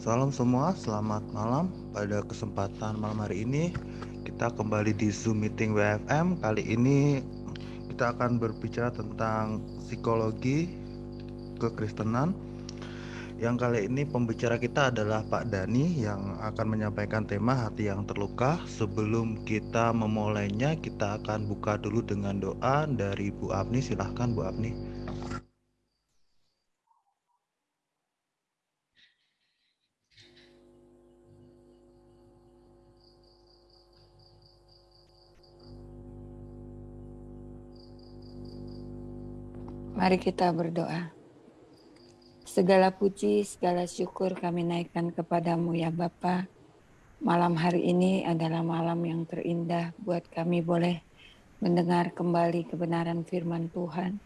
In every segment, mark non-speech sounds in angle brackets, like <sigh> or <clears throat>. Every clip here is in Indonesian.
Salam semua, selamat malam. Pada kesempatan malam hari ini kita kembali di Zoom meeting WFM. Kali ini kita akan berbicara tentang psikologi kekristenan. Yang kali ini pembicara kita adalah Pak Dani yang akan menyampaikan tema hati yang terluka. Sebelum kita memulainya, kita akan buka dulu dengan doa dari Bu Afni. Silahkan Bu Afni. Mari kita berdoa. Segala puji, segala syukur kami naikkan kepadamu ya Bapa. Malam hari ini adalah malam yang terindah buat kami boleh mendengar kembali kebenaran firman Tuhan.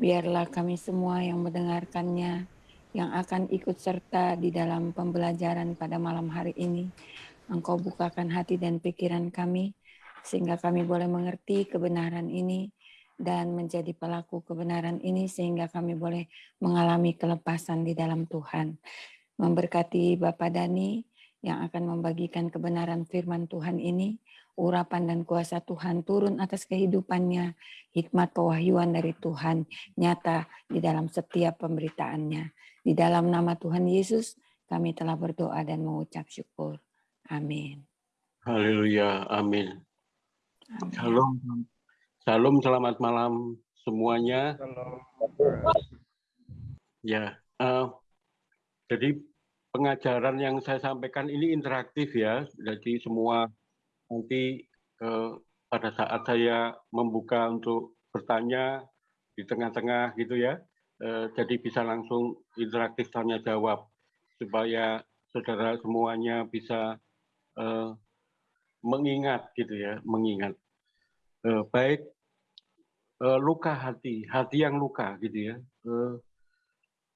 Biarlah kami semua yang mendengarkannya, yang akan ikut serta di dalam pembelajaran pada malam hari ini. Engkau bukakan hati dan pikiran kami, sehingga kami boleh mengerti kebenaran ini, dan menjadi pelaku kebenaran ini sehingga kami boleh mengalami kelepasan di dalam Tuhan. Memberkati Bapak Dani yang akan membagikan kebenaran firman Tuhan ini, urapan dan kuasa Tuhan turun atas kehidupannya, hikmat pewahyuan dari Tuhan nyata di dalam setiap pemberitaannya. Di dalam nama Tuhan Yesus, kami telah berdoa dan mengucap syukur. Amin. Haleluya, amin. Shalom, Salam, selamat malam semuanya. Ya, uh, jadi pengajaran yang saya sampaikan ini interaktif ya. Jadi semua nanti uh, pada saat saya membuka untuk bertanya di tengah-tengah gitu ya, uh, jadi bisa langsung interaktif tanya jawab supaya saudara semuanya bisa uh, mengingat gitu ya, mengingat. Uh, baik uh, luka hati, hati yang luka gitu ya. Uh,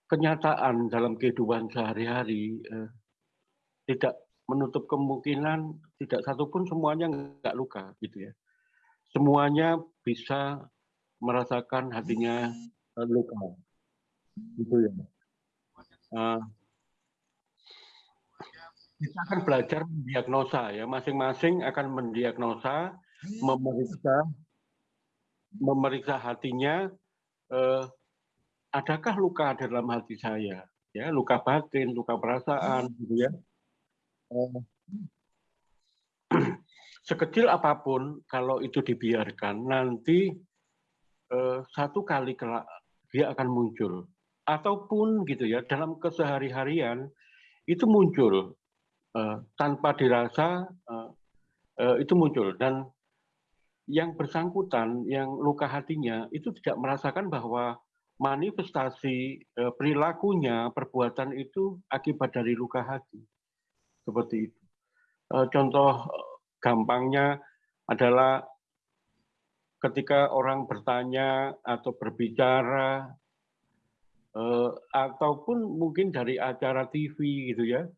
kenyataan dalam kehidupan sehari-hari uh, tidak menutup kemungkinan tidak satupun semuanya nggak luka gitu ya. Semuanya bisa merasakan hatinya luka, gitu ya. Kita akan belajar mendiagnosa ya, masing-masing akan mendiagnosa, memeriksa memeriksa hatinya, eh, adakah luka dalam hati saya? Ya, luka batin, luka perasaan, gitu ya. Eh, <clears throat> sekecil apa pun, kalau itu dibiarkan, nanti eh, satu kali kelak dia akan muncul. Ataupun gitu ya, dalam kesehari-harian itu muncul eh, tanpa dirasa eh, eh, itu muncul dan yang bersangkutan, yang luka hatinya, itu tidak merasakan bahwa manifestasi eh, perilakunya, perbuatan itu akibat dari luka hati. Seperti itu. Eh, contoh gampangnya adalah ketika orang bertanya atau berbicara, ataupun mungkin dari acara TV gitu ya,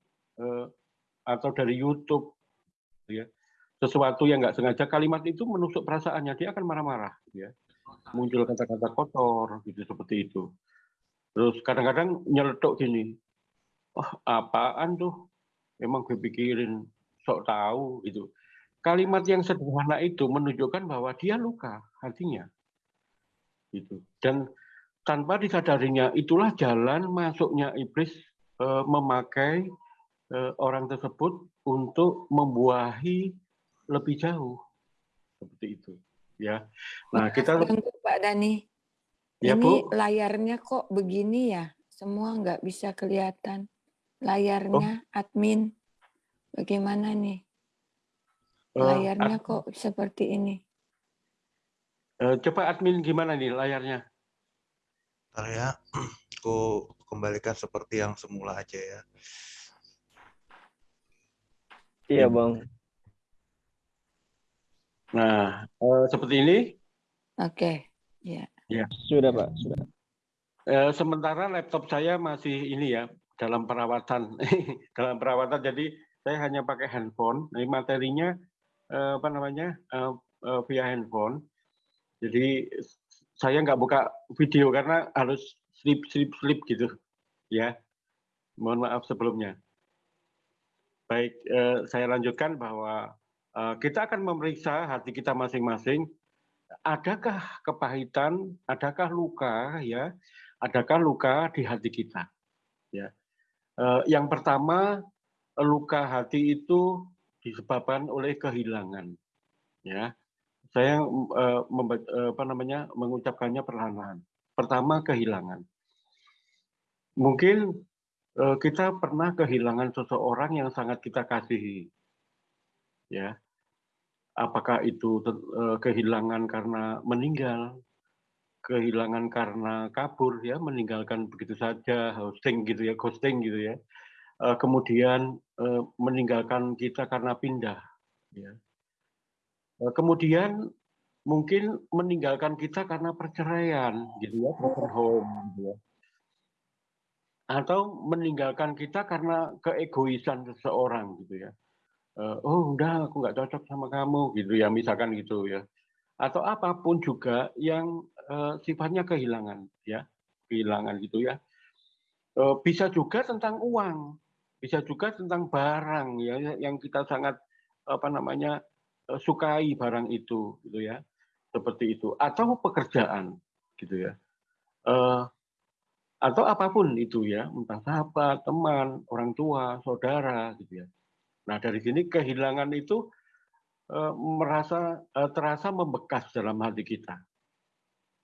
atau dari YouTube, ya sesuatu yang nggak sengaja kalimat itu menusuk perasaannya dia akan marah-marah ya. Muncul kata-kata kotor gitu seperti itu. Terus kadang-kadang nyeletuk gini oh apaan tuh? Emang gue pikirin sok tahu gitu. Kalimat yang sederhana itu menunjukkan bahwa dia luka hatinya gitu. Dan tanpa disadarinya itulah jalan masuknya iblis eh, memakai eh, orang tersebut untuk membuahi lebih jauh. Seperti itu ya. Nah kita untuk Pak Dani. Ya, ini Bu. layarnya kok begini ya? Semua nggak bisa kelihatan. Layarnya oh. admin. Bagaimana nih? Eh, layarnya uh, kok seperti ini? Uh, coba admin gimana nih layarnya? Ya. <clears throat> Aku kembalikan seperti yang semula aja ya. Iya bang Nah, uh, seperti ini. Oke, okay. ya. Ya, sudah Pak, sudah. Uh, sementara laptop saya masih ini ya dalam perawatan, <laughs> dalam perawatan. Jadi saya hanya pakai handphone. Ini materinya uh, apa namanya uh, uh, via handphone. Jadi saya nggak buka video karena harus slip slip slip gitu, ya. Mohon maaf sebelumnya. baik eh, saya lanjutkan bahwa kita akan memeriksa hati kita masing-masing. Adakah kepahitan adakah luka ya? Adakah luka di hati kita? Ya. Eh, yang pertama luka hati itu disebabkan oleh kehilangan ya. Saya uh, apa namanya mengucapkannya perlahan-lahan. Pertama kehilangan. Mungkin kita pernah kehilangan seseorang yang sangat kita kasihi ya apakah itu uh, kehilangan karena meninggal kehilangan karena kabur ya meninggalkan begitu saja hosting gitu ya ghosting gitu ya. Uh, kemudian uh, meninggalkan kita karena pindah ya. Eh, kemudian mungkin meninggalkan kita karena perceraian gitu ya broken home gitu ya. Atau meninggalkan kita karena keegoisan seseorang gitu ya oh udah aku nggak cocok sama kamu gitu ya misalkan gitu ya. Atau apa pun juga yang uh, sifatnya kehilangan ya kehilangan gitu ya. Uh, bisa juga tentang uang bisa juga tentang barang ya yang kita sangat apa namanya Eh, sukai barang itu gitu ya seperti itu. Atau pekerjaan gitu ya. Uh, atau apa pun itu ya entah sahabat teman orang tua saudara gitu ya nah dari sini kehilangan itu uh, merasa uh, terasa membekas dalam hati kita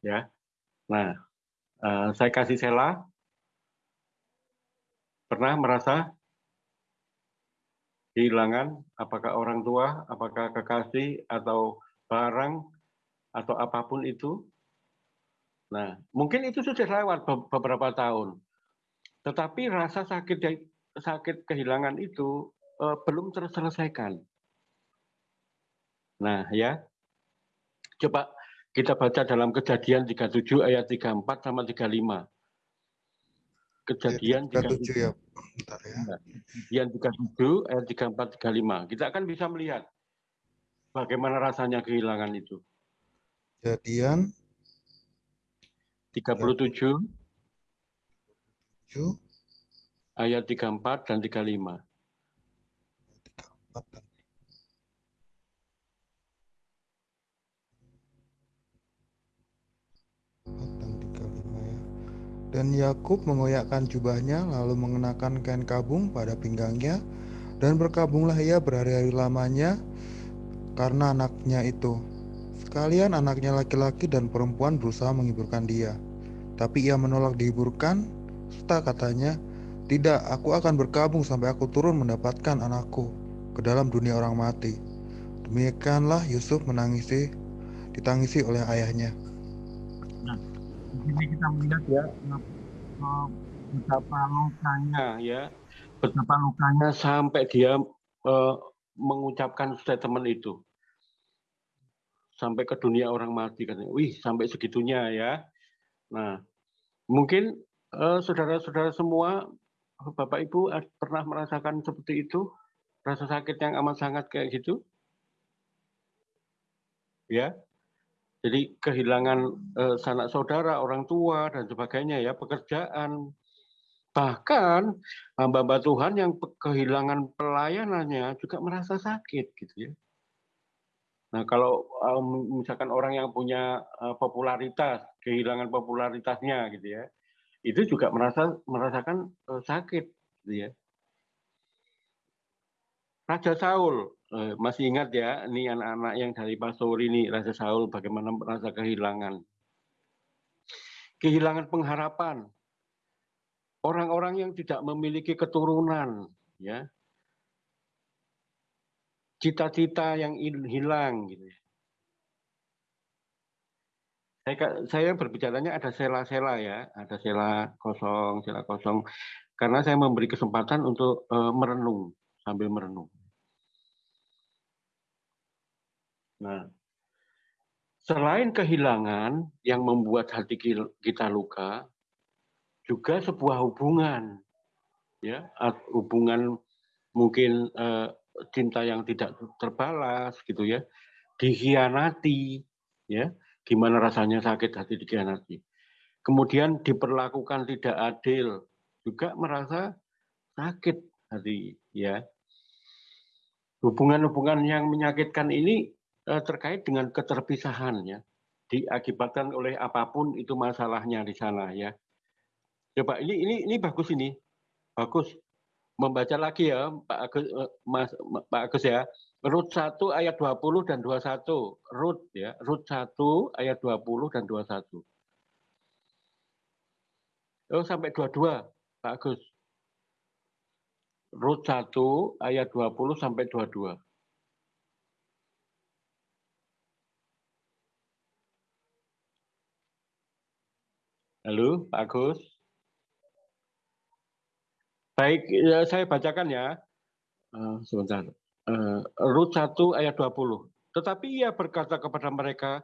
ya nah uh, saya kasih sela pernah merasa kehilangan, apakah orang tua, apakah kekasih, atau barang, atau apa pun itu. Nah, mungkin itu sudah lewat beberapa tahun. Tetapi rasa sakit sakit kehilangan itu uh, belum terselesaikan. Nah, ya. Coba kita baca dalam kejadian 37 ayat 34 sama 35. Kejadian 37 ya. Bentar ya. Nah, kejadian 37 ayat 34 35. Kita akan bisa melihat bagaimana rasanya kehilangan itu. Kejadian 37 ayat 34 dan 35. 34 dan Dan Yakub mengoyakkan jubahnya lalu mengenakan kain kabung pada pinggangnya dan berkabunglah ia berhari-hari lamanya karena anaknya itu. Sekalian anaknya laki-laki dan perempuan berusaha menghiburkan dia. Tapi ia menolak dihiburkan, serta katanya, Tidak, aku akan berkabung sampai aku turun mendapatkan anakku ke dalam dunia orang mati. Demikianlah Yusuf menangisi, ditangisi oleh ayahnya. Sini kita melihat ya eh, betapa lukanya ya betapa lukanya sampai dia uh, mengucapkan statement itu. Sampai ke dunia orang mati kan wih sampai segitunya ya. Nah mungkin saudara saudara-saudara semua bapak ibu pernah merasakan seperti itu rasa sakit yang amat sangat kayak gitu ya jadi kehilangan eh, sanak saudara, orang tua dan sebagainya ya, pekerjaan. Bahkan hamba-hamba Tuhan yang kehilangan pelayanannya juga merasa sakit gitu ya. Nah, kalau um, misalkan orang yang punya uh, popularitas, kehilangan popularitasnya gitu ya, itu juga merasa merasakan uh, sakit gitu ya. Raja Saul eh, masih ingat ya, ini anak-anak yang dari Pastori ini Raja Saul bagaimana merasa kehilangan. Kehilangan pengharapan. Orang-orang yang tidak memiliki keturunan, ya. Cita-cita yang hilang gitu. Saya, saya berbicaranya ada sela-sela ya, ada sela kosong, sela kosong, karena saya memberi kesempatan untuk uh, merenung sambil merenung. Nah, selain kehilangan yang membuat hati kita luka, juga sebuah hubungan, ya, hubungan mungkin uh, cinta yang tidak terbalas, gitu ya, dikhianati, ya, gimana rasanya sakit hati dikhianati. Kemudian diperlakukan tidak adil, juga merasa sakit hati, ya. hubungan-hubungan yang menyakitkan ini terkait dengan keterpisahan ya. Diakibatkan oleh apa pun itu masalahnya di sana ya. Coba ini ini ini bagus ini. Bagus. Membaca lagi ya Pak Agus eh, Mas Pak Agus ya. Rut 1 ayat 20 dan 21 Rut ya. Rut 1 ayat 20 dan 21 Oh sampai 22 Pak Agus. Rut 1 ayat 20 sampai 22. Halo, Pak Agus. Baik, ya, saya bacakan ya. Uh, sebentar. Uh, Rut 1 ayat 20. Tetapi ia berkata kepada mereka,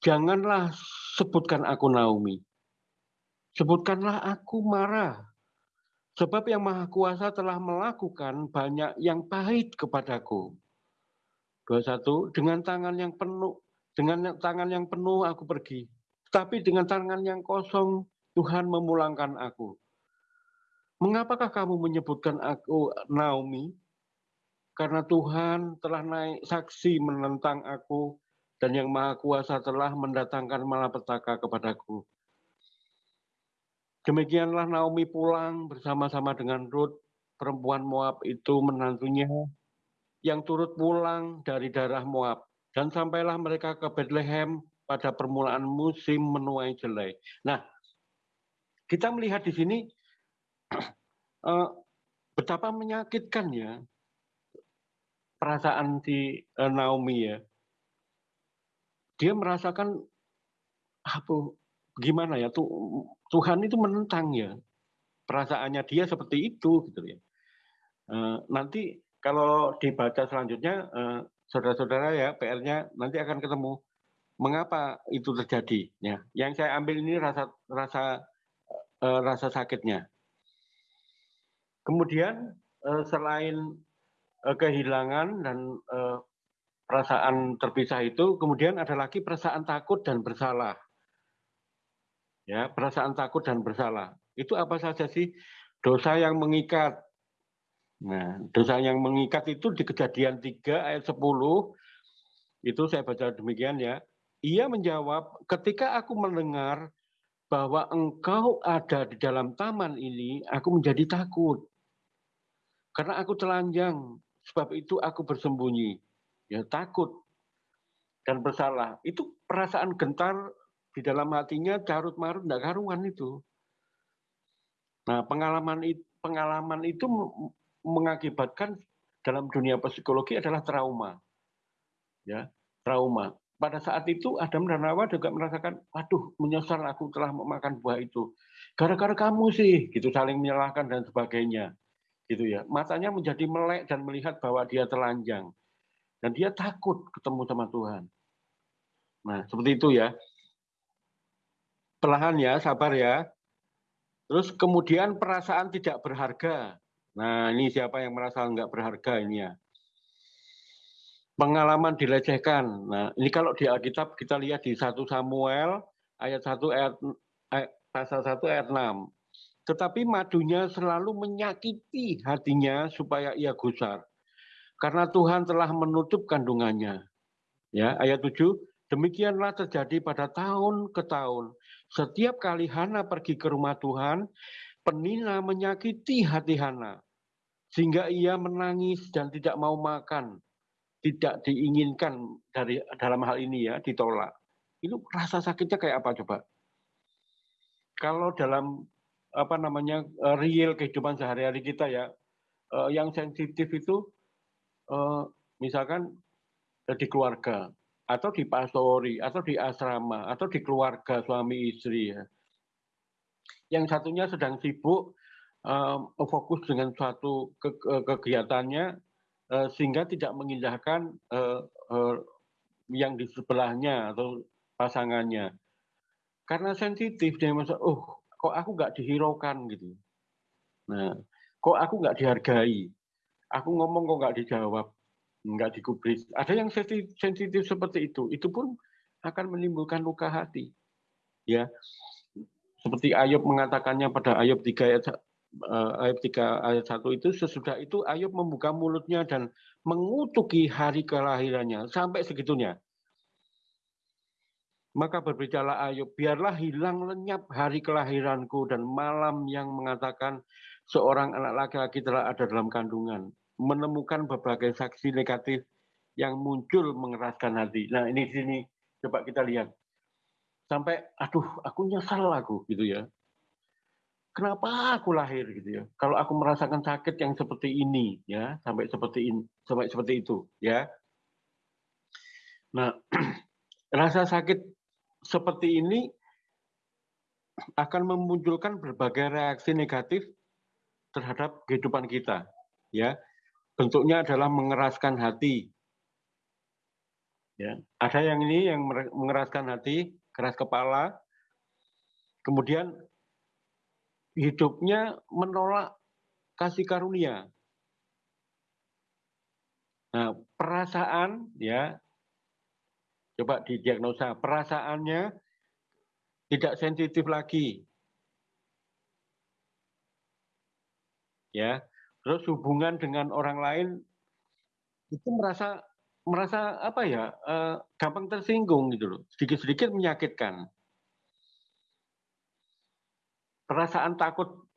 janganlah sebutkan aku Naomi. Sebutkanlah aku marah Sebab yang Maha Kuasa telah melakukan banyak yang pahit kepadaku. 21. Dengan tangan yang penuh, dengan tangan yang penuh aku pergi. Tapi dengan tangan yang kosong Tuhan memulangkan aku. Mengapakah kamu menyebutkan aku Naomi? Karena Tuhan telah naik saksi menentang aku dan yang Maha Kuasa telah mendatangkan malapetaka kepadaku. Demikianlah Naomi pulang bersama-sama dengan Ruth, perempuan Moab itu menantunya yang turut pulang dari darah Moab. Dan sampailah mereka ke Bethlehem pada permulaan musim menuai jelai. Nah, kita melihat di sini uh, <clears throat> betapa menyakitkannya perasaan si uh, Naomi ya. Dia merasakan apa gimana ya tuh Tuhan itu menentang ya perasaannya dia seperti itu gitu ya. Uh, nanti kalau dibaca selanjutnya uh, saudara-saudara ya PR-nya nanti akan ketemu mengapa itu terjadi? Ya. Yang saya ambil ini rasa rasa uh, rasa sakitnya. Kemudian uh, selain uh, kehilangan dan uh, perasaan terpisah itu, kemudian ada lagi perasaan takut dan bersalah. Ya perasaan takut dan bersalah. Itu apa saja sih? Dosa yang mengikat. Nah dosa yang mengikat itu di kejadian 3 ayat 10 itu saya baca demikian ya ia menjawab ketika aku mendengar bahwa engkau ada di dalam taman ini aku menjadi takut karena aku telanjang sebab itu aku bersembunyi ya takut dan bersalah itu perasaan gentar di dalam hatinya carut marut tidak karuan itu. Nah pengalaman pengalaman itu mengakibatkan dalam dunia psikologi adalah trauma, ya trauma. Pada saat itu Adam dan Hawa juga merasakan, waduh menyesal aku telah memakan buah itu. Gara-gara kamu sih, gitu saling menyalahkan dan sebagainya, gitu ya. Matanya menjadi melek dan melihat bahwa dia telanjang dan dia takut ketemu sama Tuhan. Nah seperti itu ya perlahan ya, sabar ya. Terus kemudian perasaan tidak berharga. Nah ini siapa yang merasa nggak berharga ini ya. Pengalaman dilecehkan. Nah ini kalau di Alkitab kita lihat di 1 Samuel ayat 1 ayat, ayat pasal 1 ayat 6. Tetapi madunya selalu menyakiti hatinya supaya ia gusar. Karena Tuhan telah menutup kandungannya. Ya, ayat 7, demikianlah terjadi pada tahun ke tahun setiap kali Hana pergi ke rumah Tuhan, Penina menyakiti hati Hana. Sehingga ia menangis dan tidak mau makan. Tidak diinginkan dari dalam hal ini ya, ditolak. Itu rasa sakitnya kayak apa coba? Kalau dalam apa namanya eh, real kehidupan sehari-hari kita ya, eh, yang sensitif itu eh, misalkan di keluarga, atau di pastori, atau di asrama, atau di keluarga suami istri ya. Yang satunya sedang sibuk fokus dengan suatu ke kegiatannya sehingga tidak mengindahkan uh, uh, yang di sebelahnya atau pasangannya. Karena sensitif dia merasa, oh kok aku nggak dihiraukan gitu. Nah, kok aku nggak dihargai. Aku ngomong kok nggak dijawab nggak digubris. Ada yang sensitif seperti itu, itu pun akan menimbulkan luka hati. Ya, seperti Ayub mengatakannya pada Ayub 3 ayat ayat 3 ayat 1 itu sesudah itu Ayub membuka mulutnya dan mengutuki hari kelahirannya sampai segitunya. Maka berbicaralah Ayub, biarlah hilang lenyap hari kelahiranku dan malam yang mengatakan seorang anak laki-laki telah ada dalam kandungan. Menemukan berbagai saksi negatif yang muncul mengeraskan hati. Nah ini sini coba kita lihat. Sampai, aduh aku nyesal aku gitu ya. Kenapa aku lahir gitu ya? Kalau aku merasakan sakit yang seperti ini ya, sampai seperti ini, sampai seperti itu ya. Nah, <clears throat> rasa sakit seperti ini akan memunculkan berbagai reaksi negatif terhadap kehidupan kita ya bentuknya adalah mengeraskan hati ya ada yang ini yang mengeraskan hati keras kepala kemudian hidupnya menolak kasih karunia nah perasaan ya Coba didiagnosa perasaannya tidak sensitif lagi. Ya. Terus hubungan dengan orang lain itu merasa merasa apa ya eh, gampang tersinggung gitu loh sedikit-sedikit menyakitkan perasaan takut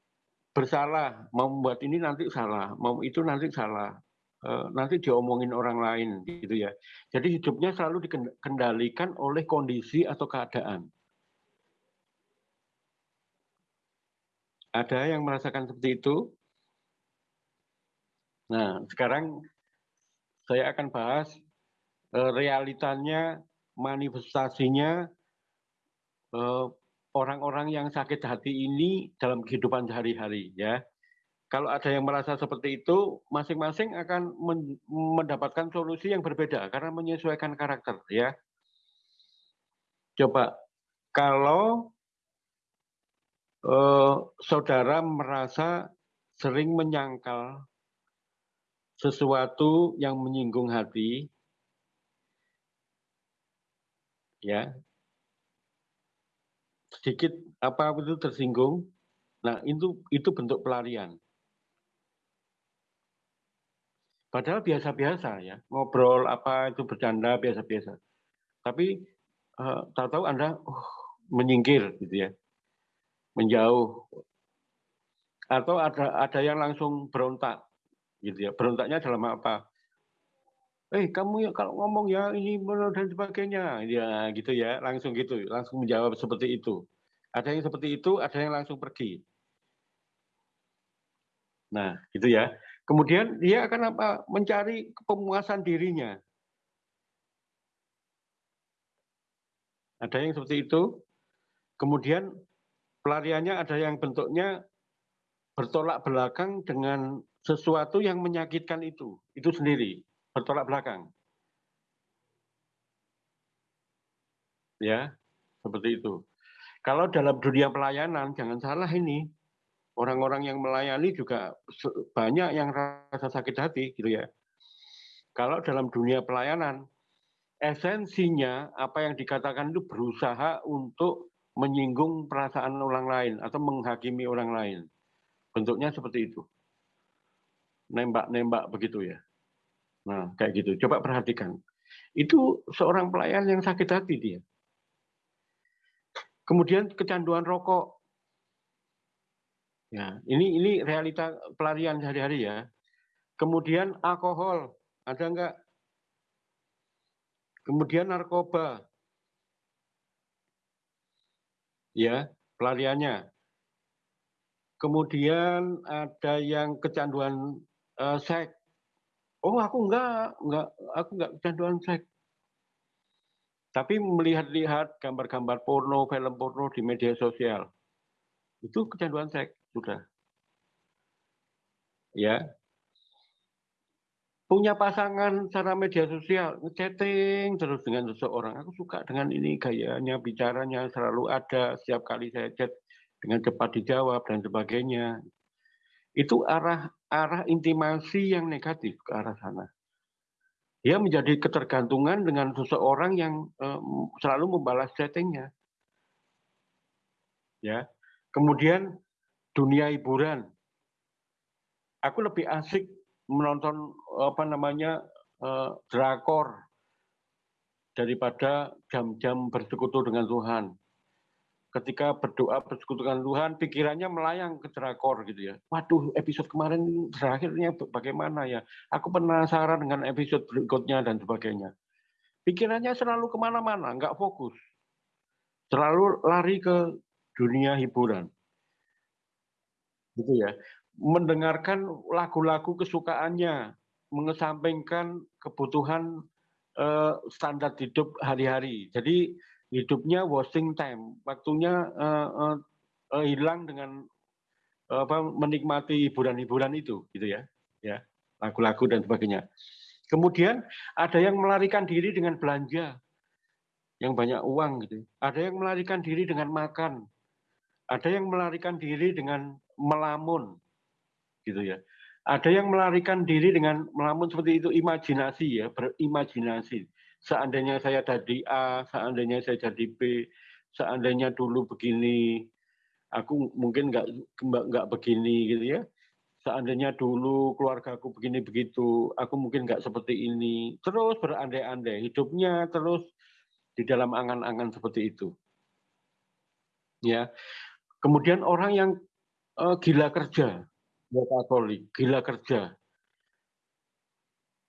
bersalah mau membuat ini nanti salah mau itu nanti salah Eh, nanti diomongin orang lain gitu ya. Jadi hidupnya selalu dikendalikan oleh kondisi atau keadaan. Ada yang merasakan seperti itu? Nah, sekarang saya akan bahas eh, realitanya, manifestasinya eh, orang-orang yang sakit hati ini dalam kehidupan sehari-hari ya kalau ada yang merasa seperti itu, masing-masing akan mendapatkan solusi yang berbeda karena menyesuaikan karakter ya. Coba kalau eh, saudara merasa sering menyangkal sesuatu yang menyinggung hati, ya sedikit apa itu tersinggung, nah itu itu bentuk pelarian. Padahal biasa-biasa ya, ngobrol apa itu bercanda biasa-biasa. Tapi uh, tahu-tahu Anda uh, menyingkir gitu ya, menjauh. Atau ada ada yang langsung berontak gitu ya. Berontaknya dalam apa? Eh kamu ya kalau ngomong ya ini dan sebagainya, ya gitu ya, langsung gitu, langsung menjawab seperti itu. Ada yang seperti itu, ada yang langsung pergi. Nah, gitu ya. Kemudian dia akan apa? Mencari pemuasan dirinya. Ada yang seperti itu. Kemudian pelariannya ada yang bentuknya bertolak belakang dengan sesuatu yang menyakitkan itu. Itu sendiri, bertolak belakang. Ya, seperti itu. Kalau dalam dunia pelayanan, jangan salah ini, orang-orang yang melayani juga banyak yang rasa sakit hati gitu ya. Kalau dalam dunia pelayanan, esensinya apa yang dikatakan itu berusaha untuk menyinggung perasaan orang lain atau menghakimi orang lain. Bentuknya seperti itu. Nembak-nembak begitu ya. Nah, kayak gitu. Coba perhatikan. Itu seorang pelayan yang sakit hati dia. Kemudian kecanduan rokok, Ya, ini ini realita pelarian sehari-hari ya. Kemudian alkohol, ada enggak? Kemudian narkoba. Ya, pelariannya. Kemudian ada yang kecanduan uh, seks. Oh, aku enggak, enggak, aku enggak kecanduan seks. Tapi melihat-lihat gambar-gambar porno, film porno di media sosial. Itu kecanduan seks sudah. Ya. Punya pasangan secara media sosial, chatting terus dengan seseorang. Aku suka dengan ini gayanya, bicaranya selalu ada setiap kali saya chat dengan cepat dijawab dan sebagainya. Itu arah arah intimasi yang negatif ke arah sana. Dia menjadi ketergantungan dengan seseorang yang um, selalu membalas chattingnya. Ya, kemudian dunia hiburan. Aku lebih asik menonton apa namanya uh, drakor daripada jam-jam bersekutu dengan Tuhan. Ketika berdoa bersekutu dengan Tuhan, pikirannya melayang ke drakor gitu ya. Waduh, episode kemarin terakhirnya bagaimana ya? Aku penasaran dengan episode berikutnya dan sebagainya. Pikirannya selalu ke mana-mana, nggak fokus. Selalu lari ke dunia hiburan. Gitu ya. Mendengarkan lagu-lagu kesukaannya, mengesampingkan kebutuhan uh, standar hidup hari-hari. Jadi hidupnya wasting time, waktunya uh, uh, uh, hilang dengan uh, apa menikmati hiburan-hiburan itu, gitu ya, ya lagu-lagu dan sebagainya. Kemudian ada yang melarikan diri dengan belanja yang banyak uang gitu. Ada yang melarikan diri dengan makan. Ada yang melarikan diri dengan melamun gitu ya. Ada yang melarikan diri dengan melamun seperti itu imajinasi ya, berimajinasi. Seandainya saya jadi A, seandainya saya jadi B, seandainya dulu begini, aku mungkin nggak nggak begini gitu ya. Seandainya dulu keluargaku begini begitu, aku mungkin nggak seperti ini. Terus berandai-andai, hidupnya terus di dalam angan-angan seperti itu. Ya. Kemudian orang yang uh, gila kerja, Katolik, gila kerja.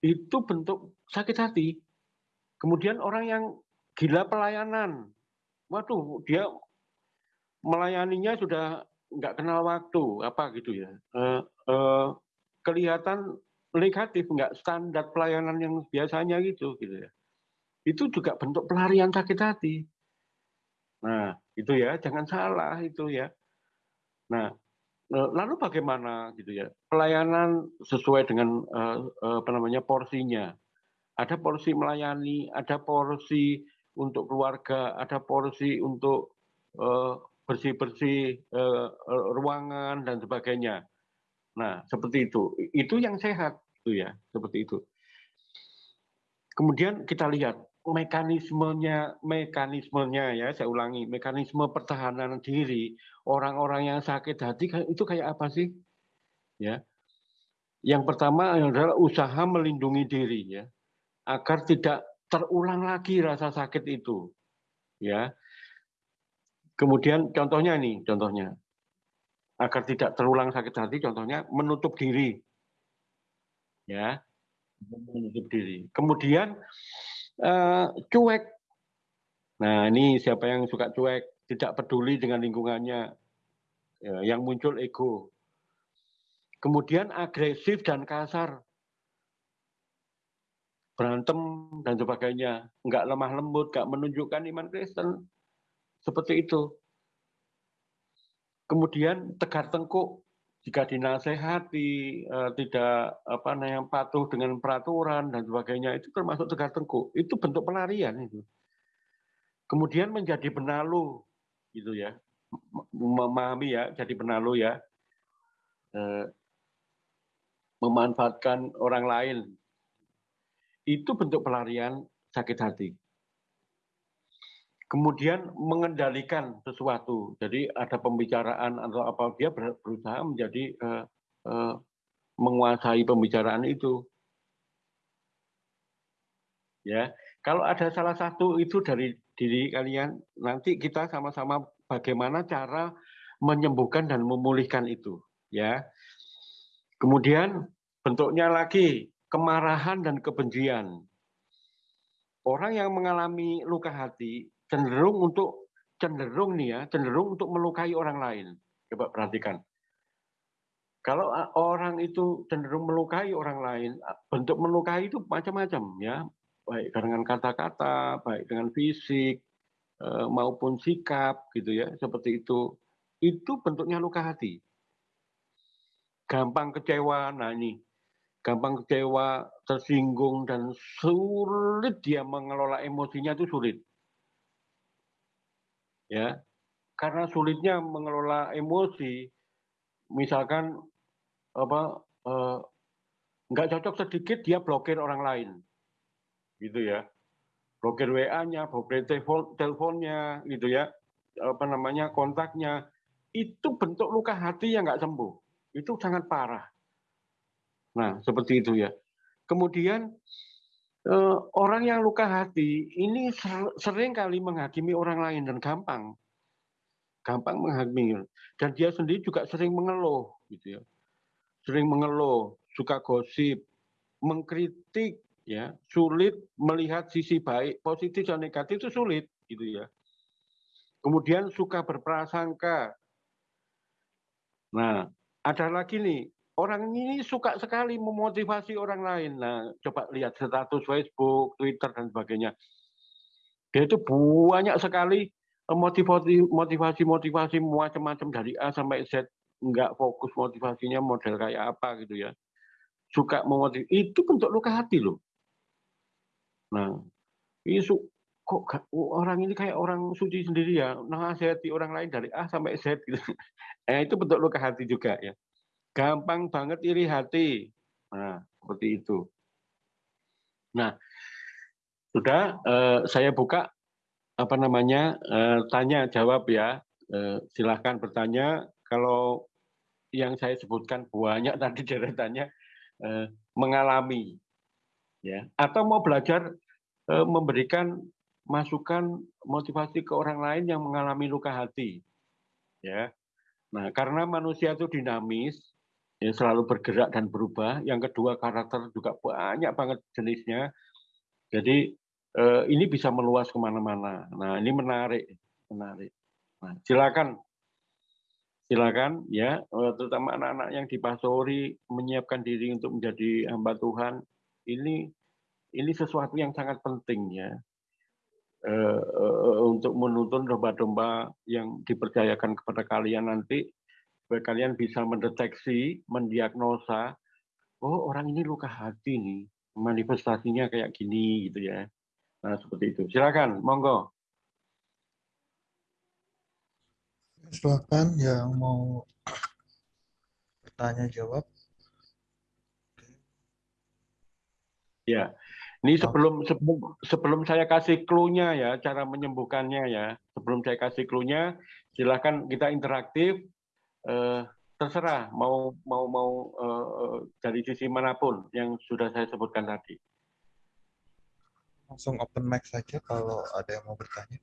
Itu bentuk sakit hati. Kemudian orang yang gila pelayanan. Waduh, dia melayaninya sudah nggak kenal waktu, apa gitu ya. Uh, uh, kelihatan negatif, nggak standar pelayanan yang biasanya gitu, gitu ya. Itu juga bentuk pelarian sakit hati. Nah, itu ya, jangan salah itu ya. Nah, Eh, lalu bagaimana gitu ya pelayanan sesuai dengan uh, apa namanya porsinya ada porsi melayani ada porsi untuk keluarga ada porsi untuk bersih bersih uh, ruangan dan sebagainya. Nah seperti itu. Itu yang sehat itu ya seperti itu. Kemudian kita lihat mekanismenya mekanismenya ya saya ulangi mekanisme pertahanan diri orang-orang yang sakit hati itu kayak apa sih? Ya. Yang pertama adalah usaha melindungi diri ya agar tidak terulang lagi rasa sakit itu ya. Kemudian contohnya ini contohnya. Agar tidak terulang sakit hati contohnya menutup diri ya. Menutup diri. Kemudian uh, cuek. Nah, ini siapa yang suka cuek, tidak peduli dengan lingkungannya, ya, yang muncul ego. Kemudian agresif dan kasar, berantem dan sebagainya, nggak lemah lembut, nggak menunjukkan iman Kristen, seperti itu. Kemudian tegar tengkuk, jika dinasehati uh, tidak apa namanya patuh dengan peraturan dan sebagainya itu termasuk tegar tengkuk. Itu bentuk pelarian itu. Kemudian menjadi benalu gitu ya. Memahami ya jadi benalu ya. Uh, memanfaatkan orang lain itu bentuk pelarian sakit hati kemudian mengendalikan sesuatu. Jadi ada pembicaraan atau apa dia berusaha menjadi uh, uh, menguasai pembicaraan itu. Ya, kalau ada salah satu itu dari diri kalian, nanti kita sama-sama bagaimana cara menyembuhkan dan memulihkan itu. Ya, kemudian bentuknya lagi kemarahan dan kebencian. Orang yang mengalami luka hati cenderung untuk cenderung nih ya, cenderung untuk melukai orang lain. Coba perhatikan. Kalau orang itu cenderung melukai orang lain, bentuk melukai itu macam-macam ya, baik dengan kata-kata, baik dengan fisik eh, maupun sikap gitu ya, seperti itu. Itu bentuknya luka hati. Gampang kecewa, nah ini gampang kecewa, tersinggung dan sulit dia mengelola emosinya itu sulit. Ya karena sulitnya mengelola emosi. Misalkan apa eh, nggak cocok sedikit dia blokir orang lain. Gitu ya. Blokir WA-nya blokir telepon teleponnya gitu ya. Apa namanya kontaknya. Itu bentuk luka hati yang nggak sembuh. Itu sangat parah Nah, seperti itu ya. Kemudian eh, orang yang luka hati ini sering kali menghakimi orang lain dan gampang. Gampang menghakimi. Dan dia sendiri juga sering mengeluh gitu ya. Sering mengeluh, suka gosip, mengkritik ya, sulit melihat sisi baik, positif dan negatif itu sulit gitu ya. Kemudian suka berprasangka. Nah, ada lagi nih, orang ini suka sekali memotivasi orang lain. Nah, coba lihat status Facebook, Twitter, dan sebagainya. Dia itu banyak sekali motivasi, motivasi, motivasi macam-macam dari A sampai Z. Enggak fokus motivasinya model kayak apa gitu ya. Suka memotivasi. Itu bentuk luka hati loh. Nah, isu kok orang ini kayak orang suci sendiri ya, nasihati orang lain dari A sampai Z gitu. <laughs> Eh, itu bentuk luka hati juga ya. Gampang banget iri hati. Nah, seperti itu. Nah, sudah eh, saya buka apa namanya eh, tanya jawab ya. Eh, silahkan bertanya. Kalau yang saya sebutkan banyak <laughs> tadi deretannya eh, mengalami ya atau mau belajar eh, memberikan masukan motivasi ke orang lain yang mengalami luka hati. Ya. Nah, karena manusia itu dinamis, ya selalu bergerak dan berubah. Yang kedua karakter juga banyak banget jenisnya. Jadi eh, ini bisa meluas ke mana-mana. Nah, ini menarik, menarik. Nah, silakan, silakan ya, eh, terutama anak-anak yang dipasori menyiapkan diri untuk menjadi hamba Tuhan. Ini ini sesuatu yang sangat penting ya uh, untuk menuntun domba-domba yang dipercayakan kepada kalian nanti supaya kalian bisa mendeteksi, mendiagnosa, oh orang ini luka hati nih, manifestasinya kayak gini gitu ya. Nah seperti itu. Silakan, monggo. Silakan yang mau bertanya jawab. Ya, ini sebelum sebelum sebelum saya kasih clue-nya ya, cara menyembuhkannya ya. Sebelum saya kasih clue-nya, silakan kita interaktif. Eh, terserah mau mau mau eh, dari sisi mana pun yang sudah saya sebutkan tadi. Langsung open mic saja kalau ada yang mau bertanya.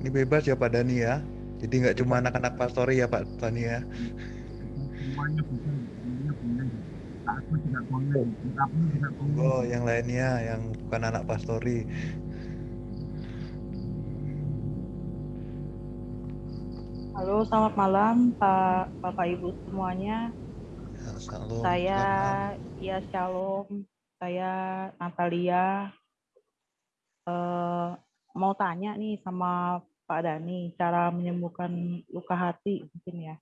Ini bebas ya Pak Dani ya. Jadi nggak cuma anak-anak pastori ya Pak Dani ya. Oh, yang lainnya yang bukan anak pastori. Halo, selamat malam Pak Bapak Ibu semuanya. Ya, shalom. Saya ya Shalom. Saya Natalia. Uh, mau tanya nih sama Pak Dani, cara menyembuhkan luka hati mungkin ya.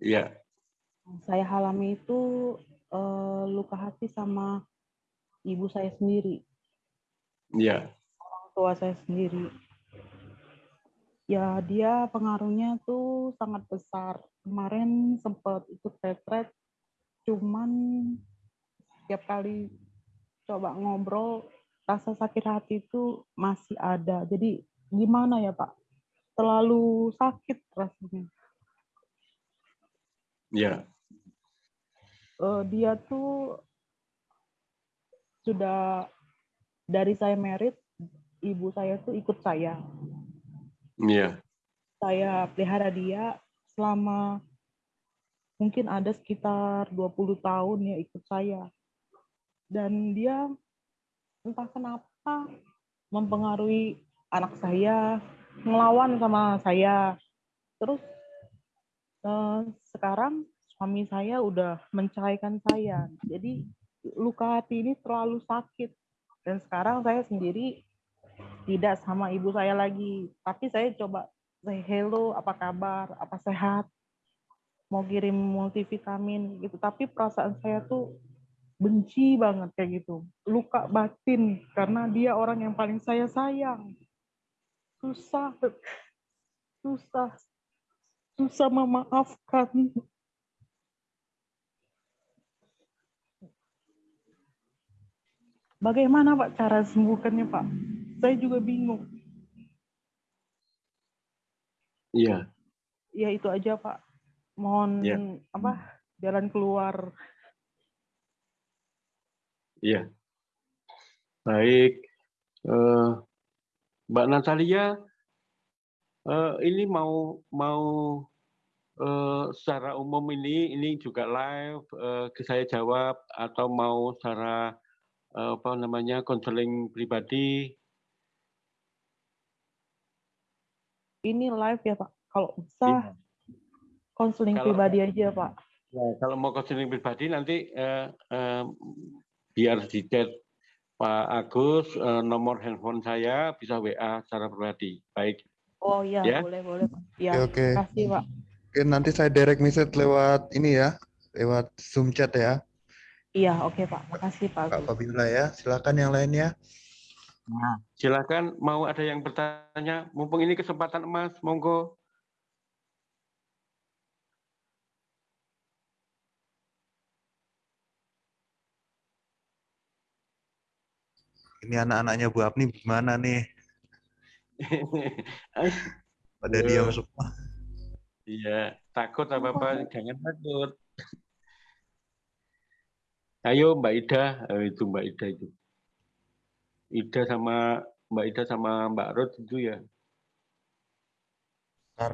Iya. Saya alami itu uh, luka hati sama ibu saya sendiri. Iya. Orang tua saya sendiri. Ya, dia pengaruhnya tuh sangat besar. Kemarin sempat ikut retret, cuman setiap kali coba ngobrol, rasa sakit hati itu masih ada. Jadi gimana ya Pak? Terlalu sakit rasanya. Ya. Uh, dia tuh sudah dari saya merit, ibu saya tuh ikut saya. Iya. Saya pelihara dia selama mungkin ada sekitar 20 tahun ya ikut saya. Dan dia entah kenapa mempengaruhi anak saya ngelawan sama saya. Terus eh, sekarang suami saya udah menceraikan saya. Jadi luka hati ini terlalu sakit. Dan sekarang saya sendiri tidak sama ibu saya lagi. Tapi saya coba say hello, apa kabar, apa sehat, mau kirim multivitamin gitu. Tapi perasaan saya tuh benci banget kayak gitu. Luka batin karena dia orang yang paling saya sayang susah susah susah memaafkan bagaimana Pak cara sembuhkannya Pak? Saya juga bingung. Iya. Ya itu aja Pak. Mohon Ya. apa jalan keluar. Iya. Baik. Eh, Mbak Natalia, ini mau mau eh, secara umum ini ini juga live eh, saya jawab atau mau secara eh, apa namanya konseling pribadi? Ini live ya Pak. Kalau bisa Iya. konseling Kalau- pribadi aja Pak. Ya, kalau mau konseling pribadi nanti eh, eh, biar di chat Pak Agus eh, nomor handphone saya bisa WA secara pribadi. Baik. Oh iya Ya. boleh boleh Pak. Ya. Oke oke. Terima kasih Pak. Oke, nanti saya direct message lewat ini ya, lewat Zoom chat ya, Iya oke Pak. Makasih Pak. Kak Agus. Fabiola ya. Silakan yang lainnya. Silakan mau ada yang bertanya, mumpung ini kesempatan emas, monggo. Ini anak-anaknya Bu Apni gimana nih? <laughs> Pada diam semua. Iya, takut apa apa, jangan takut. Ayo Mbak Ida, Eh, itu Mbak Ida itu. Ida sama Mbak Ida sama Mbak Rod itu ya. Ntar.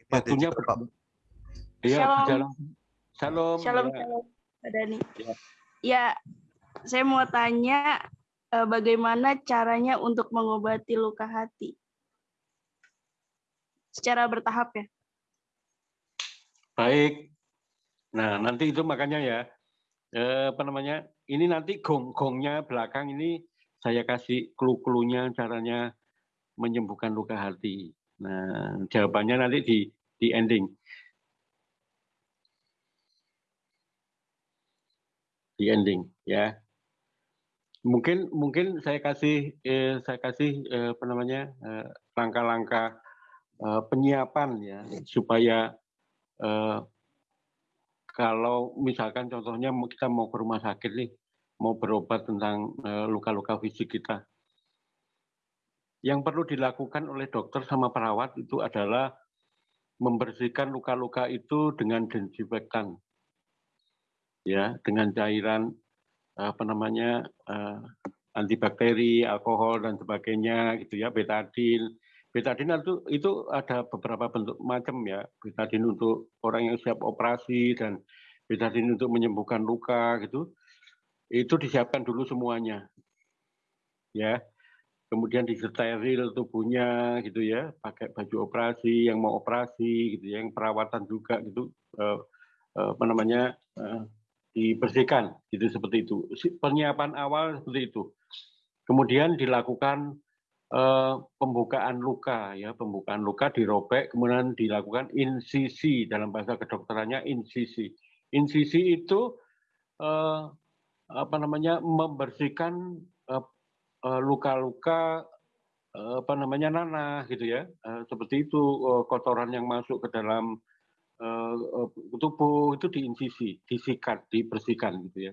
Ini ada Waktunya juga, Pak. ber- Iya, Shalom. berjalan. Shalom. Shalom, ya. shalom, Pak Dani. Ya. Ya, saya mau tanya eh, bagaimana caranya untuk mengobati luka hati? Secara bertahap ya. Baik. Nah, nanti itu makanya ya, eh, apa namanya, ini nanti gong-gongnya belakang ini saya kasih clue-cluenya caranya menyembuhkan luka hati. Nah, jawabannya nanti di di ending. Di ending, ya. Mungkin mungkin saya kasih eh, saya kasih eh, apa namanya eh, langkah-langkah eh, penyiapan ya supaya eh, kalau misalkan contohnya kita mau ke rumah sakit nih, mau berobat tentang eh, luka-luka fisik kita. Yang perlu dilakukan oleh dokter sama perawat itu adalah membersihkan luka-luka itu dengan desinfektan. Ya, dengan cairan apa namanya eh, antibakteri, alkohol dan sebagainya gitu ya, betadin. Betadin itu itu ada beberapa bentuk macam ya. Betadin untuk orang yang siap operasi dan betadin untuk menyembuhkan luka gitu. Itu disiapkan dulu semuanya. Ya. Kemudian disteril tubuhnya gitu ya, pakai baju operasi yang mau operasi gitu ya, yang perawatan juga gitu eh, eh, apa namanya eh, dibersihkan gitu seperti itu. Penyiapan awal seperti itu. Kemudian dilakukan eh, pembukaan luka ya pembukaan luka dirobek kemudian dilakukan insisi dalam bahasa kedokterannya insisi insisi itu eh, apa namanya membersihkan eh, eh, luka-luka eh, apa namanya nanah gitu ya Eh, seperti itu kotoran yang masuk ke dalam tubuh itu diinsisi disikat dibersihkan gitu ya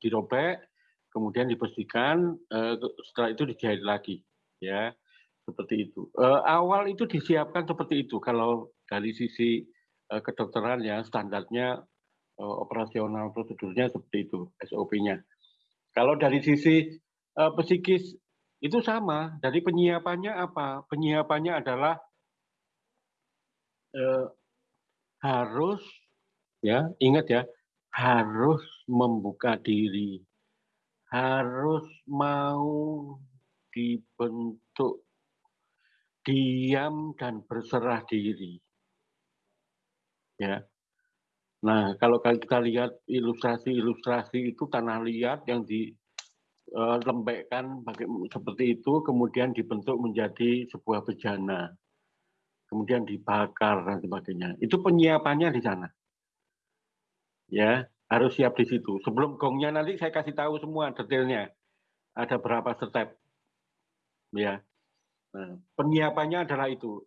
dirobek kemudian dibersihkan, eh, setelah itu dijahit lagi, ya seperti itu. Eh, awal itu disiapkan seperti itu. Kalau dari sisi eh, kedokteran ya standarnya eh, operasional prosedurnya seperti itu SOP-nya. Kalau dari sisi eh, psikis itu sama. Dari penyiapannya apa? Penyiapannya adalah eh, harus ya ingat ya harus membuka diri harus mau dibentuk diam dan berserah diri. Ya. Nah, kalau kita lihat ilustrasi-ilustrasi itu tanah liat yang dilembekkan seperti itu, kemudian dibentuk menjadi sebuah bejana, kemudian dibakar dan sebagainya. Itu penyiapannya di sana. Ya, harus siap di situ. Sebelum gongnya nanti saya kasih tahu semua detailnya. Ada berapa step. Ya. Nah, penyiapannya adalah itu.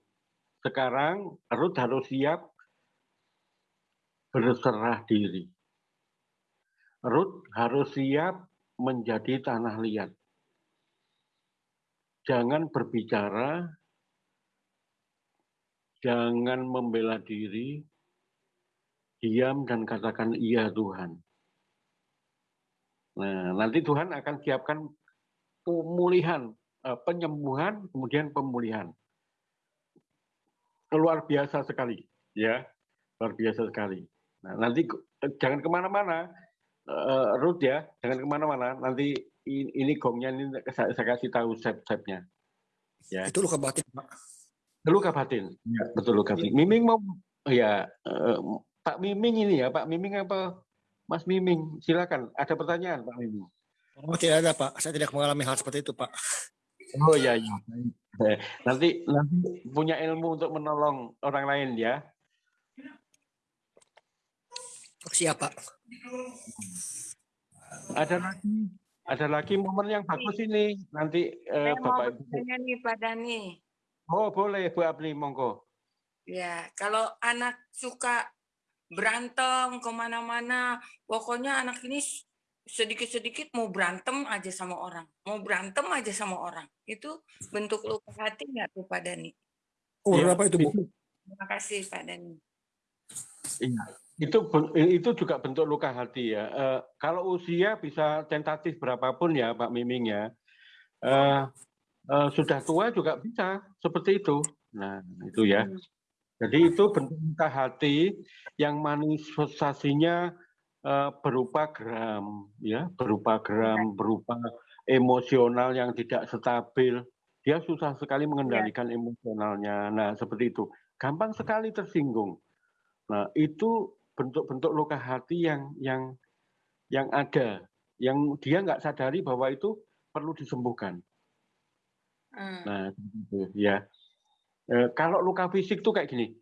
sekarang Ruth harus siap berserah diri. Ruth harus siap menjadi tanah liat. Jangan berbicara, jangan membela diri, diam dan katakan iya Tuhan. Nah, nanti Tuhan akan siapkan pemulihan, eh, penyembuhan, kemudian pemulihan. Luar biasa sekali, ya, luar biasa sekali. Nah, nanti jangan ke mana-mana, uh, Ruth ya, jangan ke mana-mana. Nanti ini, gongnya ini saya, saya kasih tahu step-stepnya. Ya. Itu luka batin, Pak. Luka batin, ya, betul luka batin. Miming mau, ya, uh, Pak Miming ini ya, Pak Miming apa Mas Miming? Silakan. Ada pertanyaan, Pak Miming. Oh, tidak ada, Pak. Saya tidak mengalami hal seperti itu, Pak. Oh ya, ya. Nanti nanti punya ilmu untuk menolong orang lain ya. Siap, Pak. Ada lagi, ada lagi momen yang bagus ini. Nanti eh, Bapak Ibu. nih Pak Dani. Oh boleh Bu Abni, monggo. Ya, kalau anak suka berantem ke mana-mana. Pokoknya anak ini sedikit-sedikit mau berantem aja sama orang. Mau berantem aja sama orang. Itu bentuk luka hati nggak tuh Pak Dani? Oh, ya, apa itu Bu? Terima kasih Pak Dani. Iya, itu itu juga bentuk luka hati ya. Uh, kalau usia bisa tentatif berapapun ya Pak Miming ya. Uh, uh, sudah tua juga bisa seperti itu. Nah itu ya. Hmm. Jadi itu bentuk luka hati yang manifestasinya uh, berupa geram, ya, berupa geram, berupa emosional yang tidak stabil. Dia susah sekali mengendalikan ya. emosionalnya. Nah, seperti itu. Gampang sekali tersinggung. Nah, itu bentuk-bentuk luka hati yang yang yang ada, yang dia nggak sadari bahwa itu perlu disembuhkan. Hmm. Nah, ya. E, kalau luka fisik tuh kayak gini,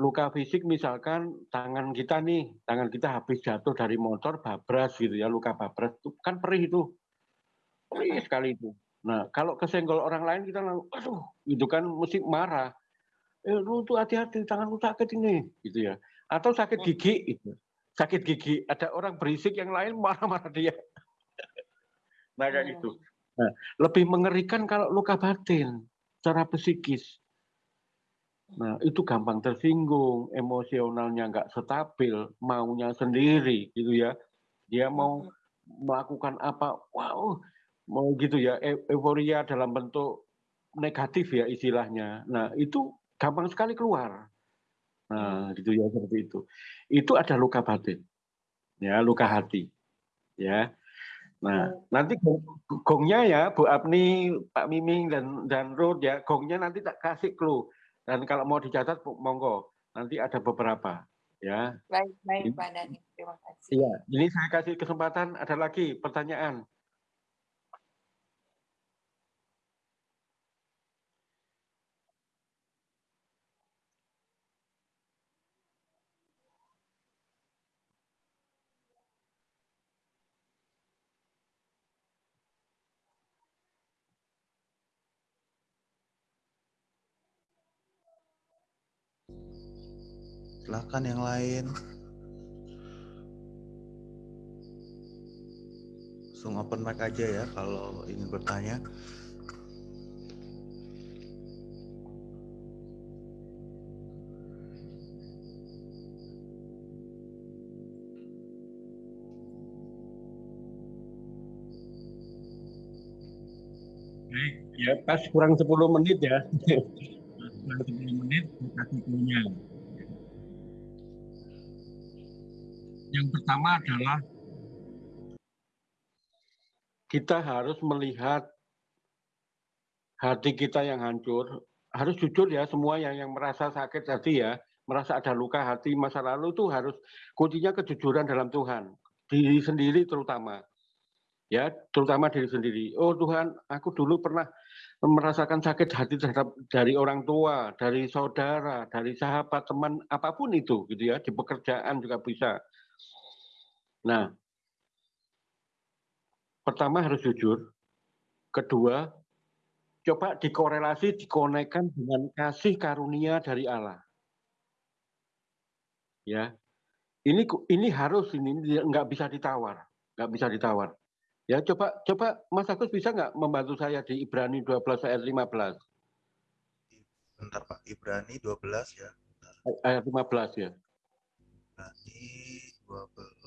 luka fisik misalkan tangan kita nih, tangan kita habis jatuh dari motor babras gitu ya, luka babras itu kan perih itu. Perih sekali itu. Nah, kalau kesenggol orang lain kita langsung, aduh, itu kan mesti marah. Eh, lu tuh hati-hati, tanganmu sakit ini, gitu ya. Atau sakit gigi, itu. Sakit gigi, ada orang berisik yang lain marah-marah dia. <laughs> nah, kayak oh. gitu. Nah, lebih mengerikan kalau luka batin, secara psikis. Nah, itu gampang tersinggung, emosionalnya nggak stabil, maunya sendiri gitu ya. Dia mau melakukan apa, wow, mau gitu ya, e, euforia dalam bentuk negatif ya istilahnya. Nah, itu gampang sekali keluar. Nah, gitu ya seperti itu. Itu ada luka batin. Ya, luka hati. Ya. Nah, nanti gongnya ya Bu Apni, Pak Miming dan dan Ruth ya, gongnya nanti tak kasih clue dan kalau mau dicatat, monggo. Nanti ada beberapa. Ya. Baik, baik Pak Dhani. Terima kasih. Iya, ini saya kasih kesempatan. Ada lagi pertanyaan. Silahkan yang lain langsung open mic aja ya kalau ingin bertanya ya pas kurang 10 menit ya. <laughs> kurang 10 menit kasih punya. Yang pertama adalah kita harus melihat hati kita yang hancur. Harus jujur ya semua yang yang merasa sakit hati ya, merasa ada luka hati masa lalu itu harus kuncinya kejujuran dalam Tuhan. Diri sendiri terutama. Ya, terutama diri sendiri. Oh Tuhan, aku dulu pernah merasakan sakit hati terhadap dari orang tua, dari saudara, dari sahabat, teman, apa pun itu gitu ya, di pekerjaan juga bisa. Nah, pertama harus jujur. Kedua, coba dikorelasi, dikonekkan dengan kasih karunia dari Allah. Ya, ini ini harus ini nggak bisa ditawar, nggak bisa ditawar. Ya coba coba Mas Agus bisa nggak membantu saya di Ibrani 12 ayat 15? Bentar Pak, Ibrani 12 ya. Bentar. Ayat 15 ya. Ibrani 12.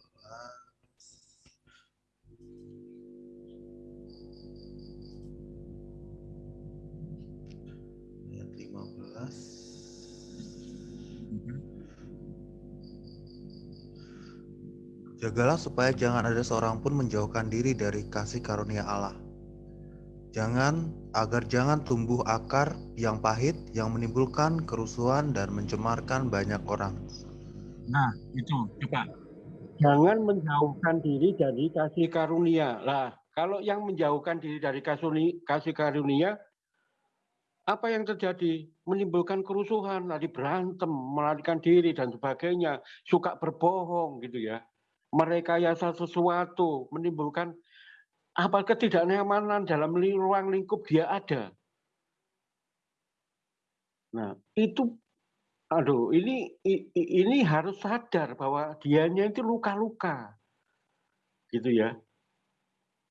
15. Jagalah supaya jangan ada seorang pun menjauhkan diri dari kasih karunia Allah. Jangan agar jangan tumbuh akar yang pahit yang menimbulkan kerusuhan dan mencemarkan banyak orang. Nah, itu coba. Jangan menjauhkan diri dari kasih karunia. Lah, kalau yang menjauhkan diri dari kasih karunia, apa yang terjadi? Menimbulkan kerusuhan, lari berantem, melarikan diri dan sebagainya, suka berbohong gitu ya. Merekayasa sesuatu, menimbulkan apa ketidaknyamanan dalam ruang lingkup dia ada. Nah, itu aduh ini ini harus sadar bahwa dianya itu luka-luka. Gitu ya.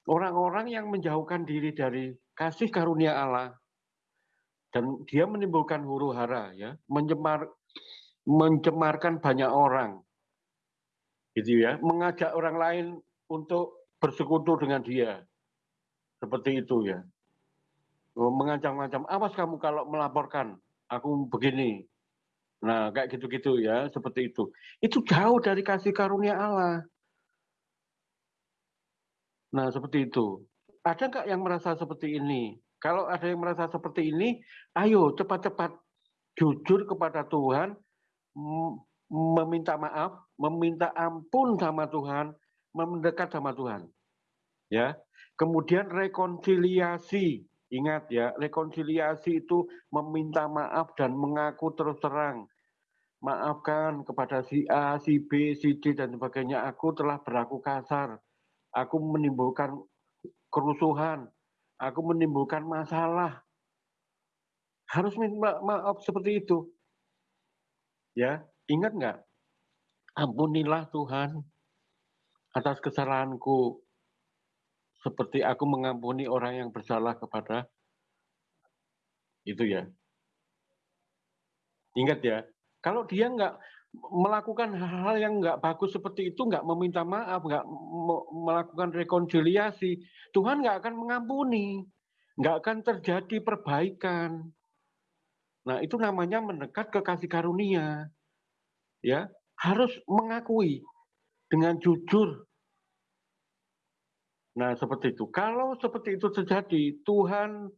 Orang-orang yang menjauhkan diri dari kasih karunia Allah dan dia menimbulkan huru hara ya, mencemar mencemarkan banyak orang. Gitu ya, mengajak orang lain untuk bersekutu dengan dia. Seperti itu ya. Oh, mengancam-ancam, awas kamu kalau melaporkan, aku begini. Nah, kayak gitu-gitu ya, seperti itu. Itu jauh dari kasih karunia Allah. Nah, seperti itu. Ada nggak yang merasa seperti ini? Kalau ada yang merasa seperti ini, ayo cepat-cepat jujur kepada Tuhan, meminta maaf, meminta ampun sama Tuhan, mendekat sama Tuhan. Ya. Kemudian rekonsiliasi. Ingat ya, rekonsiliasi itu meminta maaf dan mengaku terus terang. Maafkan kepada si A, si B, si D dan sebagainya. Aku telah berlaku kasar. Aku menimbulkan kerusuhan. Aku menimbulkan masalah. Harus minta maaf seperti itu. Ya, ingat nggak? Ampunilah Tuhan atas kesalahanku seperti aku mengampuni orang yang bersalah kepada itu ya. Ingat ya, kalau dia nggak melakukan hal-hal yang nggak bagus seperti itu, nggak meminta maaf, nggak melakukan rekonsiliasi, Tuhan nggak akan mengampuni, nggak akan terjadi perbaikan. Nah itu namanya mendekat ke kasih karunia, ya harus mengakui dengan jujur. Nah, seperti itu. Kalau seperti itu terjadi, Tuhan